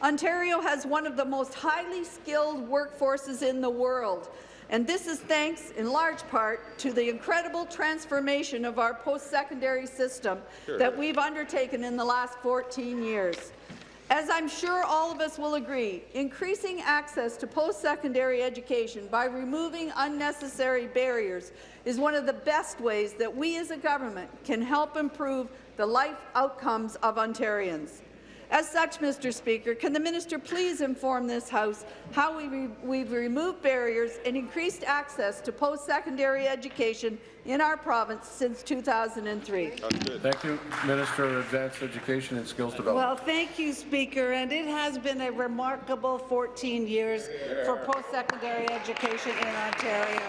Ontario has one of the most highly skilled workforces in the world, and this is thanks, in large part, to the incredible transformation of our post-secondary system Sure. that we've undertaken in the last 14 years. As I'm sure all of us will agree, increasing access to post-secondary education by removing unnecessary barriers is one of the best ways that we as a government can help improve the life outcomes of Ontarians. As such, Mr. Speaker, can the minister please inform this House how we re we've removed barriers and increased access to post-secondary education in our province since 2003? Thank you, Minister of Advanced Education and Skills Development. Well, thank you, Speaker, and it has been a remarkable 14 years for post-secondary education in Ontario.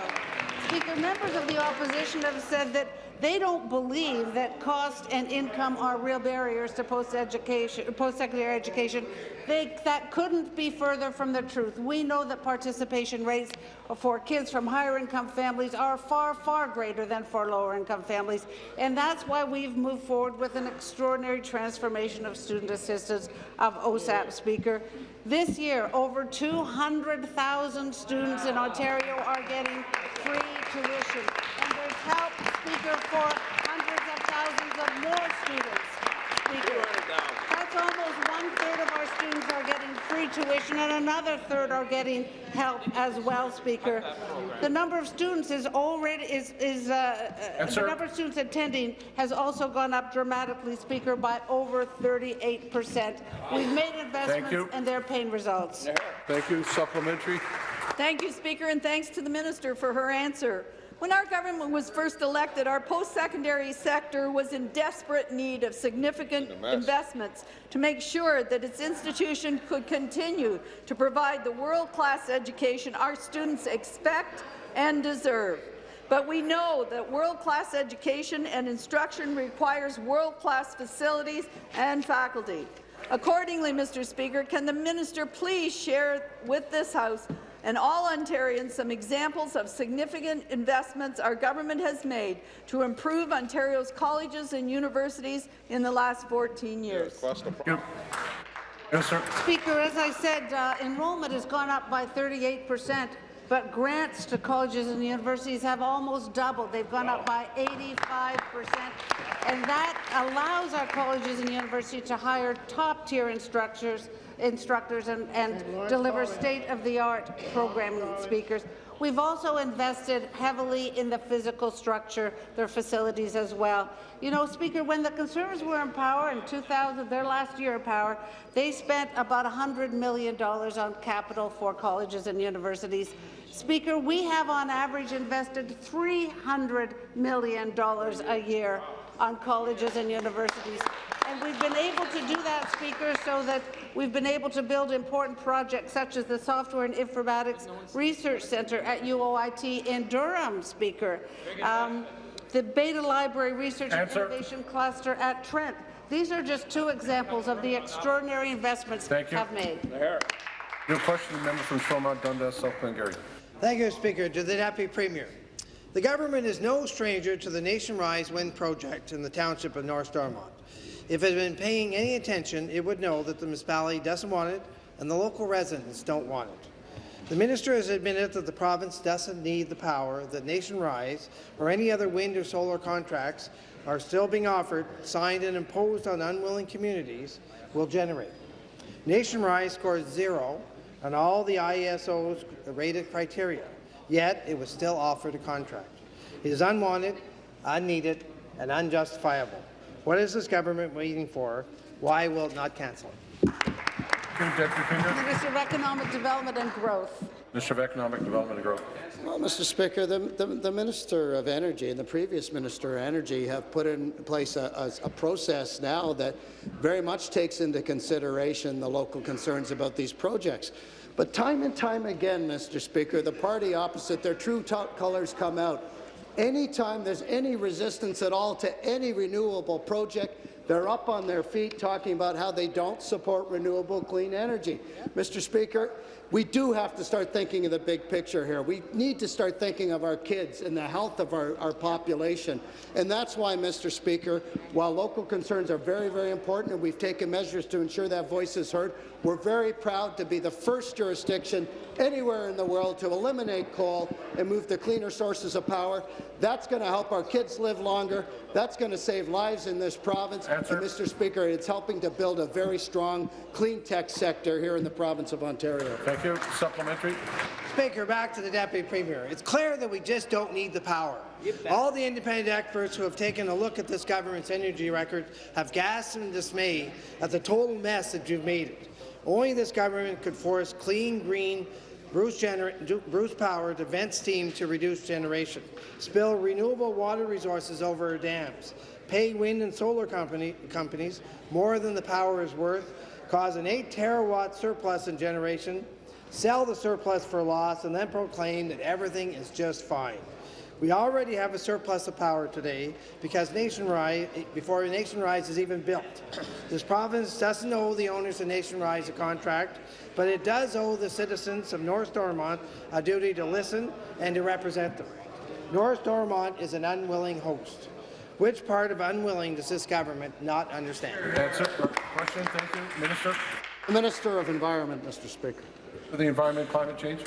Speaker, members of the opposition have said that they don't believe that cost and income are real barriers to post-education, post-secondary education. They, that couldn't be further from the truth. We know that participation rates for kids from higher income families are far, far greater than for lower income families, and that's why we've moved forward with an extraordinary transformation of student assistance of OSAP, Speaker. This year, over 200,000 students in Ontario are getting free tuition, help, Speaker, for hundreds of thousands of more students. Speaker. That's almost one-third of our students are getting free tuition, and another third are getting help as well, Speaker. The number of students is already is is uh, uh, the number of students attending has also gone up dramatically, Speaker, by over 38 percent. We've made investments, and they're paying results. Thank you. Supplementary. Thank you, Speaker, and thanks to the minister for her answer. When our government was first elected, our post-secondary sector was in desperate need of significant investments to make sure that its institution could continue to provide the world-class education our students expect and deserve. But we know that world-class education and instruction requires world-class facilities and faculty. Accordingly, Mr. Speaker, can the minister please share with this House and all Ontarians some examples of significant investments our government has made to improve Ontario's colleges and universities in the last 14 years. Yes, sir. Speaker, as I said, uh, enrollment has gone up by 38 percent, but grants to colleges and universities have almost doubled. They've gone up by 85 percent, and that allows our colleges and universities to hire top-tier instructors, instructors and, and deliver state-of-the-art programming speakers. We've also invested heavily in the physical structure, their facilities as well. You know, Speaker, when the Conservatives were in power in 2000, their last year in power, they spent about $100 million on capital for colleges and universities. Speaker, we have on average invested $300 million a year on colleges and universities. And we've been able to do that, Speaker, so that we've been able to build important projects such as the Software and Informatics Research Centre at UOIT in Durham, Speaker. Um, the Bata Library Research Answer. and Innovation Cluster at Trent. These are just two examples of the extraordinary investments Thank you. have made. Your question, the member from Stormont, Dundas, South Glengarry. Thank you, Speaker. To the Deputy Premier. The government is no stranger to the Nation Rise Wind project in the township of North Stormont. If it had been paying any attention, it would know that the municipality doesn't want it and the local residents don't want it. The minister has admitted that the province doesn't need the power that Nation Rise or any other wind or solar contracts are still being offered, signed and imposed on unwilling communities will generate. Nation Rise scores zero on all the ISO's rated criteria, yet it was still offered a contract. It is unwanted, unneeded, and unjustifiable. What is this government waiting for? Why will it not cancel it? Deputy Premier. Minister of Economic Development and Growth. Minister of Economic Development and Growth. Well, Mr. Speaker, the, the, the, Minister of Energy and the previous Minister of Energy have put in place a, a, a, process now that very much takes into consideration the local concerns about these projects. But time and time again, Mr. Speaker, the party opposite, their true top colours come out. Anytime there's any resistance at all to any renewable project, they're up on their feet talking about how they don't support renewable clean energy. Mr. Speaker, we do have to start thinking of the big picture here. We need to start thinking of our kids and the health of our, our population. And that's why, Mr. Speaker, while local concerns are very, very important and we've taken measures to ensure that voice is heard, we're very proud to be the first jurisdiction anywhere in the world to eliminate coal and move to cleaner sources of power. That's going to help our kids live longer. That's going to save lives in this province. Answer. And, Mr. Speaker, it's helping to build a very strong clean tech sector here in the province of Ontario. Thank you. Supplementary. Speaker, back to the Deputy Premier. It's clear that we just don't need the power. All the independent experts who have taken a look at this government's energy record have gasped in dismay at the total mess that you've made it. Only this government could force clean, green, Bruce, Bruce Power to vent steam to reduce generation, spill renewable water resources over dams, pay wind and solar company, companies more than the power is worth, cause an 8 terawatt surplus in generation, sell the surplus for loss, and then proclaim that everything is just fine. We already have a surplus of power today because Nation Rise, before Nation Rise is even built. This province doesn't owe the owners of Nation Rise a contract, but it does owe the citizens of North Stormont a duty to listen and to represent them. North Stormont is an unwilling host. Which part of unwilling does this government not understand? Answer. Question. Thank you. Minister. The Minister of Environment, Mr. Speaker. For the Environment Climate Change.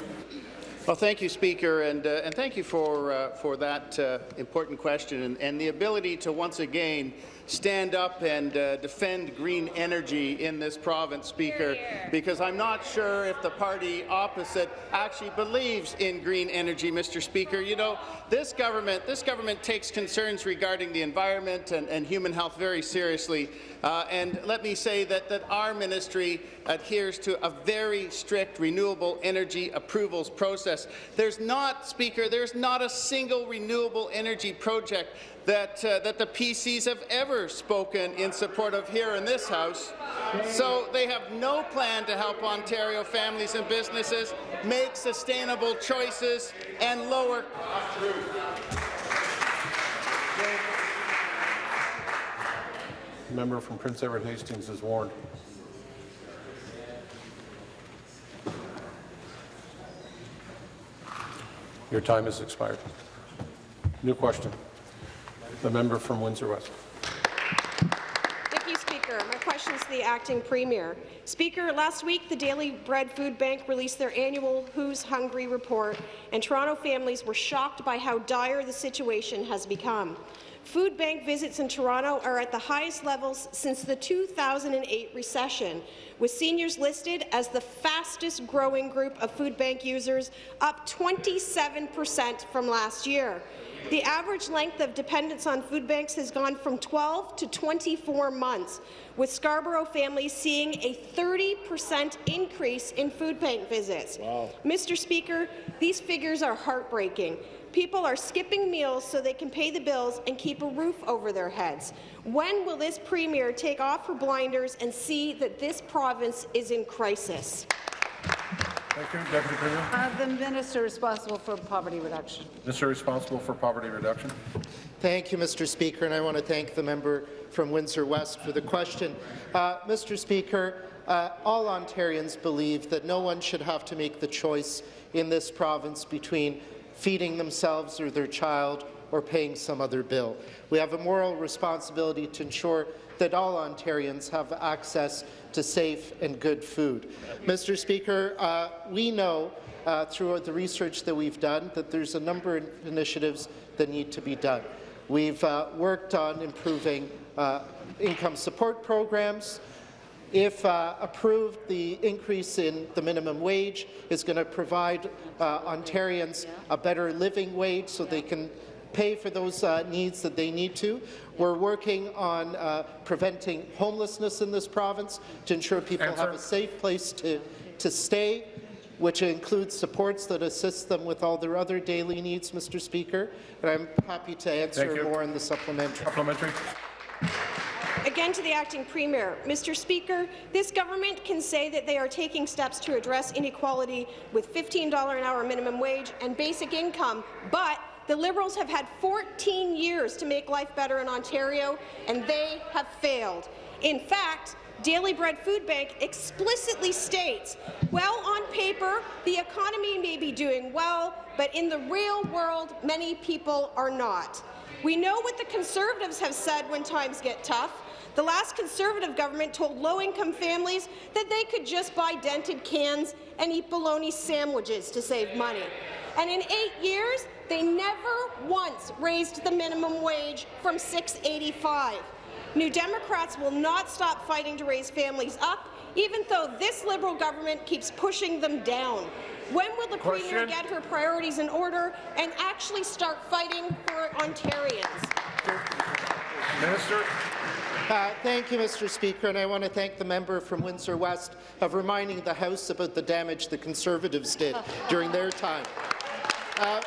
Well, thank you, Speaker, and, uh, and thank you for, uh, for that uh, important question and, and, the ability to once again stand up and uh, defend green energy in this province, Speaker, because I'm not sure if the party opposite actually believes in green energy, Mr. Speaker. You know, this government, this government takes concerns regarding the environment and, and human health very seriously. Uh, and let me say that, that our ministry adheres to a very strict renewable energy approvals process. There's not, Speaker, there's not a single renewable energy project that, uh, that the PCs have ever spoken in support of here in this House. So they have no plan to help Ontario families and businesses make sustainable choices and lower Member from Prince Edward Hastings is warned. Your time has expired. New question. The member from Windsor West. Thank you, Speaker. My question is to the acting premier. Speaker, last week the Daily Bread Food Bank released their annual Who's Hungry report, and Toronto families were shocked by how dire the situation has become. Food bank visits in Toronto are at the highest levels since the 2008 recession, with seniors listed as the fastest growing group of food bank users, up 27 per cent from last year. The average length of dependence on food banks has gone from 12 to 24 months, with Scarborough families seeing a 30 per cent increase in food bank visits. Wow. Mr. Speaker, these figures are heartbreaking. People are skipping meals so they can pay the bills and keep a roof over their heads. When will this Premier take off her blinders and see that this province is in crisis? Thank you, Deputy Premier. Uh, the minister responsible for poverty reduction. Minister responsible for poverty reduction. Thank you, Mr. Speaker, and I want to thank the member from Windsor West for the question. Uh, Mr. Speaker, uh, all Ontarians believe that no one should have to make the choice in this province between feeding themselves or their child or paying some other bill. We have a moral responsibility to ensure that all Ontarians have access to safe and good food. Mr. Speaker, uh, we know uh, through the research that we've done that there's a number of initiatives that need to be done. We've uh, worked on improving uh, income support programs, if uh, approved, the increase in the minimum wage is going to provide uh, Ontarians a better living wage so they can pay for those uh, needs that they need to. We're working on uh, preventing homelessness in this province to ensure people Answer. have a safe place to, to stay, which includes supports that assist them with all their other daily needs, Mr. Speaker. And I'm happy to answer more in the supplementary. Supplementary. Again to the acting premier. Mr. Speaker, this government can say that they are taking steps to address inequality with $15 an hour minimum wage and basic income, but the Liberals have had 14 years to make life better in Ontario, and they have failed. In fact, Daily Bread Food Bank explicitly states, well, on paper, the economy may be doing well, but in the real world, many people are not. We know what the Conservatives have said when times get tough. The last Conservative government told low-income families that they could just buy dented cans and eat bologna sandwiches to save money. And in eight years, they never once raised the minimum wage from $6.85. New Democrats will not stop fighting to raise families up, even though this Liberal government keeps pushing them down. When will the Question. Premier get her priorities in order and actually start fighting for Ontarians? Minister. Uh, thank you, Mr. Speaker, and I want to thank the member from Windsor West of reminding the House about the damage the Conservatives did during their time. Uh,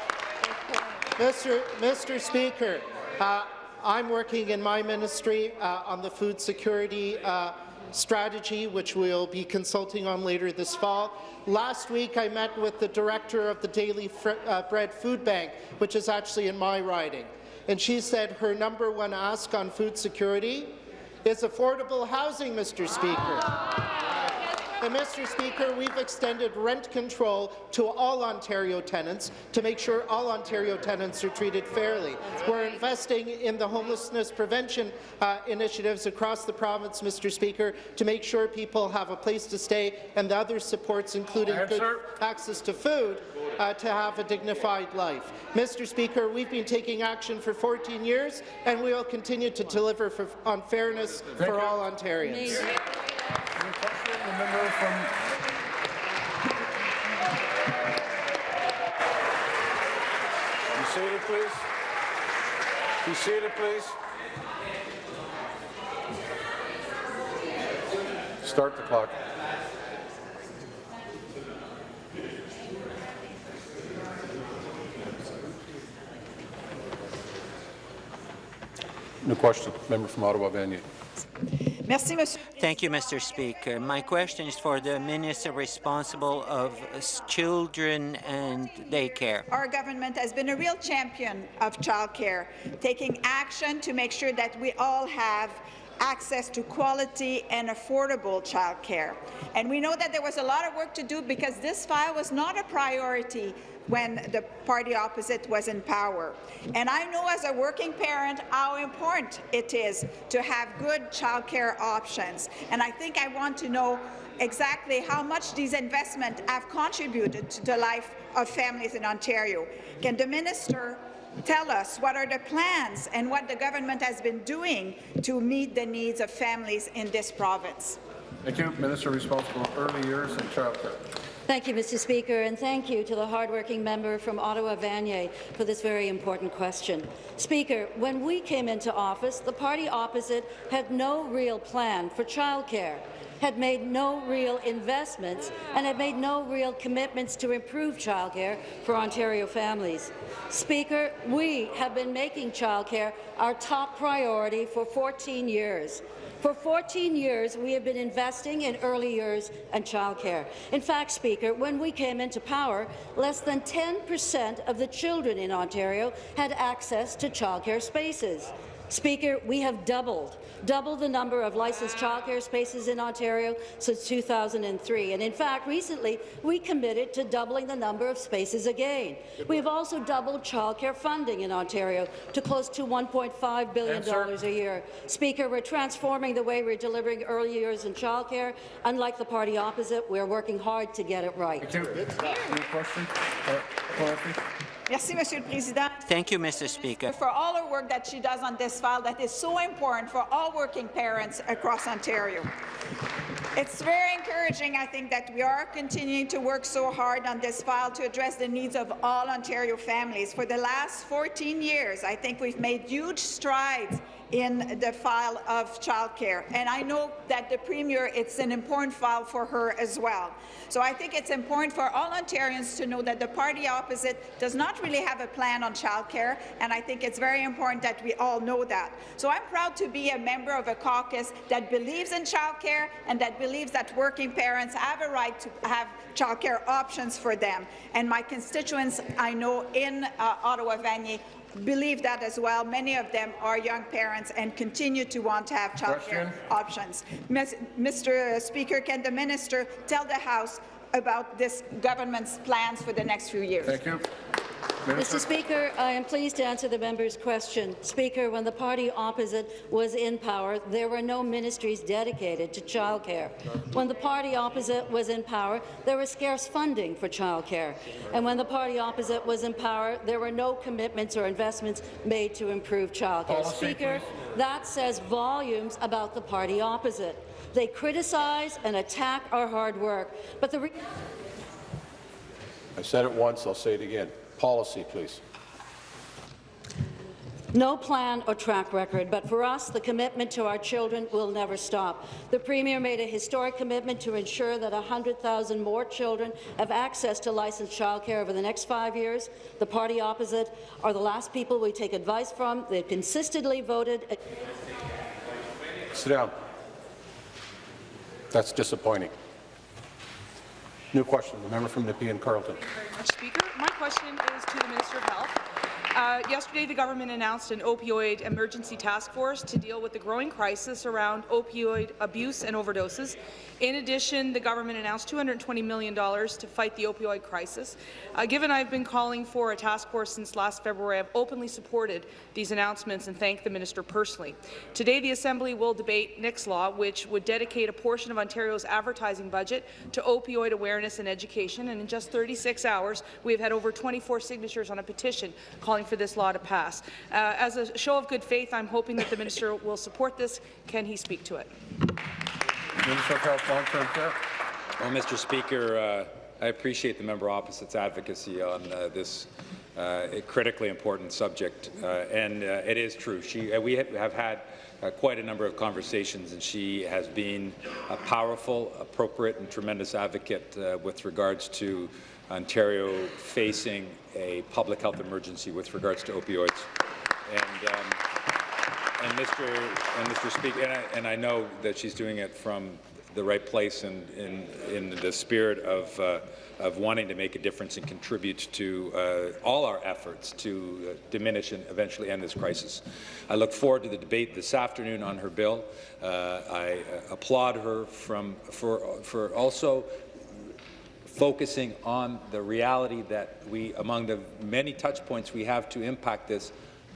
Mr. Mr. Speaker, uh, I'm working in my ministry uh, on the food security uh, strategy, which we'll be consulting on later this fall. Last week, I met with the director of the Daily uh, Bread Food Bank, which is actually in my riding, and she said her number one ask on food security is affordable housing, Mr. Speaker. And, Mr. Speaker, we've extended rent control to all Ontario tenants to make sure all Ontario tenants are treated fairly. We're investing in the homelessness prevention uh, initiatives across the province, Mr. Speaker, to make sure people have a place to stay and the other supports, including good access to food, uh, to have a dignified life. Mr. Speaker, we've been taking action for 14 years, and we will continue to deliver for, on fairness Thank for you. all Ontarians. The member from Be seated, please. Be seated, please. Start the clock. New question. Member from Ottawa Vanier. Thank you, Mr. Speaker. My question is for the minister responsible of children and daycare. Our government has been a real champion of childcare, taking action to make sure that we all have access to quality and affordable childcare. And we know that there was a lot of work to do because this file was not a priority when the party opposite was in power. And I know as a working parent how important it is to have good childcare options. And I think I want to know exactly how much these investments have contributed to the life of families in Ontario. Can the minister tell us what are the plans and what the government has been doing to meet the needs of families in this province? Thank you. Minister responsible for early years and childcare. Thank you, Mr. Speaker, and thank you to the hardworking member from Ottawa-Vanier for this very important question. Speaker, when we came into office, the party opposite had no real plan for childcare had made no real investments and had made no real commitments to improve childcare for Ontario families. Speaker, we have been making childcare our top priority for 14 years. For 14 years, we have been investing in early years and childcare. In fact, Speaker, when we came into power, less than 10 percent of the children in Ontario had access to childcare spaces. Speaker, we have doubled, doubled the number of licensed childcare spaces in Ontario since 2003. And in fact, recently, we committed to doubling the number of spaces again. We have also doubled childcare funding in Ontario to close to $1.5 billion a year. Speaker, we're transforming the way we're delivering early years in childcare. Unlike the party opposite, we're working hard to get it right. Thank you. Any question? Uh, Merci, Monsieur le Président. Thank you, Mr. Speaker. For all her work that she does on this file that is so important for all working parents across Ontario. It's very encouraging, I think, that we are continuing to work so hard on this file to address the needs of all Ontario families. For the last 14 years, I think we've made huge strides in the file of childcare. And I know that the Premier, it's an important file for her as well. So I think it's important for all Ontarians to know that the party opposite does not really have a plan on childcare, and I think it's very important that we all know that. So I'm proud to be a member of a caucus that believes in childcare and that believes that working parents have a right to have childcare options for them. And my constituents, I know, in uh, Ottawa-Vanier believe that as well. Many of them are young parents and continue to want to have childcare options. Mr. Speaker, can the minister tell the House about this government's plans for the next few years? Thank you. Mr. Speaker, I am pleased to answer the member's question. Speaker, when the party opposite was in power, there were no ministries dedicated to childcare. When the party opposite was in power, there was scarce funding for childcare. And when the party opposite was in power, there were no commitments or investments made to improve childcare. Speaker, that says volumes about the party opposite. They criticize and attack our hard work, but the I said it once, I'll say it again. Policy, please. No plan or track record, but for us, the commitment to our children will never stop. The Premier made a historic commitment to ensure that 100,000 more children have access to licensed childcare over the next five years. The party opposite are the last people we take advice from. They've consistently voted. Sit down. That's disappointing. New question, the member from Nepean Carleton. Thank you very much, Speaker. My question is to the Minister of Health. Uh, yesterday, the government announced an opioid emergency task force to deal with the growing crisis around opioid abuse and overdoses. In addition, the government announced $220 million to fight the opioid crisis. Uh, given I've been calling for a task force since last February, I've openly supported these announcements and thanked the minister personally. Today, the Assembly will debate Nick's Law, which would dedicate a portion of Ontario's advertising budget to opioid awareness and education, and in just 36 hours, we have had over 24 signatures on a petition calling for this law to pass. Uh, as a show of good faith, I'm hoping that the minister will support this. Can he speak to it? Minister of Health, Long-Term Care. Well, Mr. Speaker, uh, I appreciate the member opposite's advocacy on uh, this uh, critically important subject, uh, and uh, it is true. She, uh, we have had quite a number of conversations, and she has been a powerful, appropriate, and tremendous advocate with regards to Ontario facing a public health emergency with regards to opioids. And, um, and Mr. and Mr. Speaker, and I, and I, know that she's doing it from the right place and in, in the spirit of, uh, of wanting to make a difference and contribute to uh, all our efforts to uh, diminish and eventually end this crisis. I look forward to the debate this afternoon on her bill. Uh, I uh, applaud her from, for, for also focusing on the reality that we, among the many touch points we have to impact this,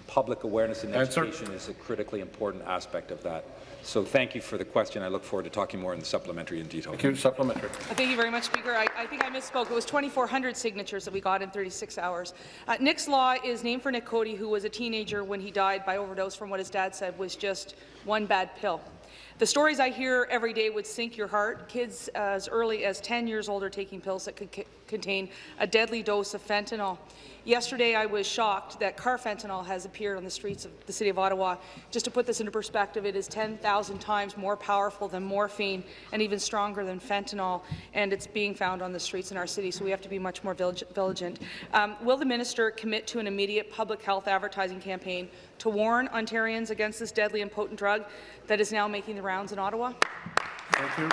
public awareness and Answer. education is a critically important aspect of that. So thank you for the question. I look forward to talking more in the supplementary in detail. Thank you. Supplementary. Uh, Thank you very much, Speaker. I, I think I misspoke. It was 2,400 signatures that we got in 36 hours. Uh, Nick's Law is named for Nick Cody, who was a teenager when he died by overdose from what his dad said was just one bad pill. The stories I hear every day would sink your heart. Kids as early as 10 years old are taking pills that could contain a deadly dose of fentanyl. Yesterday, I was shocked that carfentanil has appeared on the streets of the City of Ottawa. Just to put this into perspective, it is 10,000 times more powerful than morphine and even stronger than fentanyl, and it's being found on the streets in our city, so we have to be much more vigilant. Um, will the minister commit to an immediate public health advertising campaign to warn Ontarians against this deadly and potent drug that is now making the rounds in Ottawa? Thank you.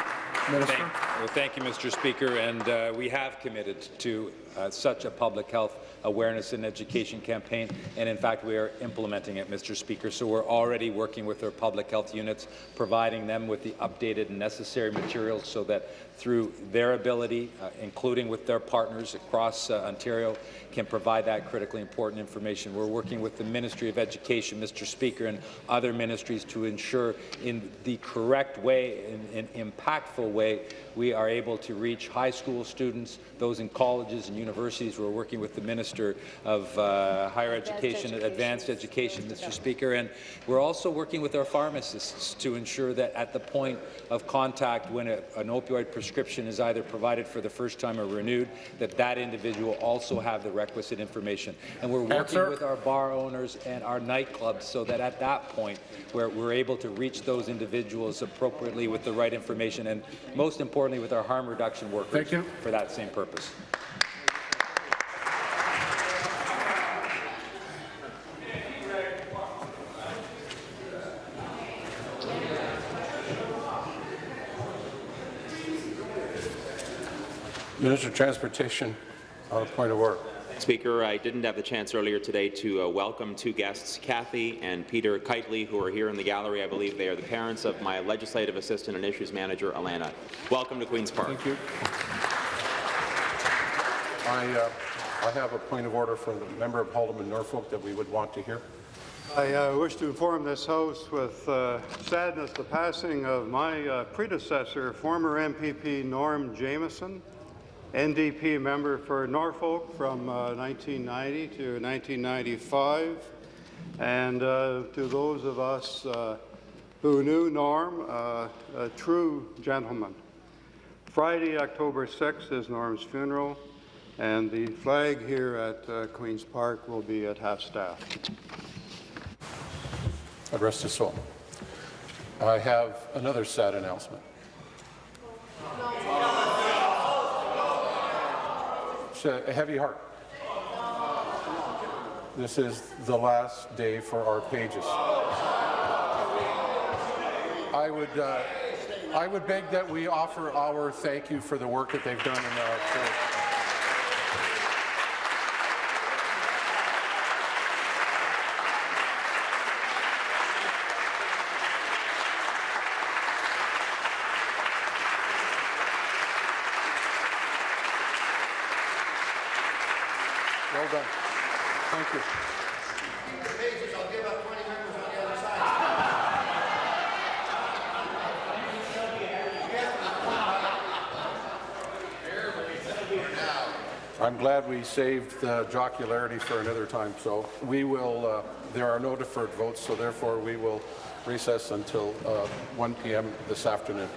Minister. Thank, well, thank you, Mr. Speaker, and uh, we have committed to uh, such a public health awareness and education campaign, and in fact, we are implementing it, Mr. Speaker. So we're already working with our public health units, providing them with the updated and necessary materials so that through their ability, uh, including with their partners across uh, Ontario, can provide that critically important information. We're working with the Ministry of Education, Mr. Speaker, and other ministries to ensure in the correct way, in an impactful way, we are able to reach high school students, those in colleges and universities. We're working with the Minister of uh, Higher Education, and Advanced Education, Mr. Speaker, and we're also working with our pharmacists to ensure that at the point of contact when a, an opioid prescription is either provided for the first time or renewed, that that individual also have the requisite information. And we're working Answer. with our bar owners and our nightclubs so that at that point where we're able to reach those individuals appropriately with the right information and most importantly with our harm reduction workers Thank you. for that same purpose. Minister of Transportation, on a point of order. Speaker, I didn't have the chance earlier today to uh, welcome two guests, Kathy and Peter Kitely, who are here in the gallery. I believe they are the parents of my legislative assistant and issues manager, Alana. Welcome to Queen's Park. Thank you. I, uh, I have a point of order from the member of Haldimand Norfolk that we would want to hear. I uh, wish to inform this House with uh, sadness the passing of my uh, predecessor, former MPP Norm Jamison, NDP member for Norfolk from uh, 1990 to 1995. And uh, to those of us uh, who knew Norm, uh, a true gentleman. Friday, October 6th is Norm's funeral, and the flag here at uh, Queen's Park will be at half-staff. God rest his soul. I have another sad announcement. It's a heavy heart. This is the last day for our pages. I would, uh, I would beg that we offer our thank you for the work that they've done in our court. Well done. Thank you. I'm glad we saved the jocularity for another time. So we will, uh, there are no deferred votes, so therefore we will recess until uh, 1 p.m. this afternoon.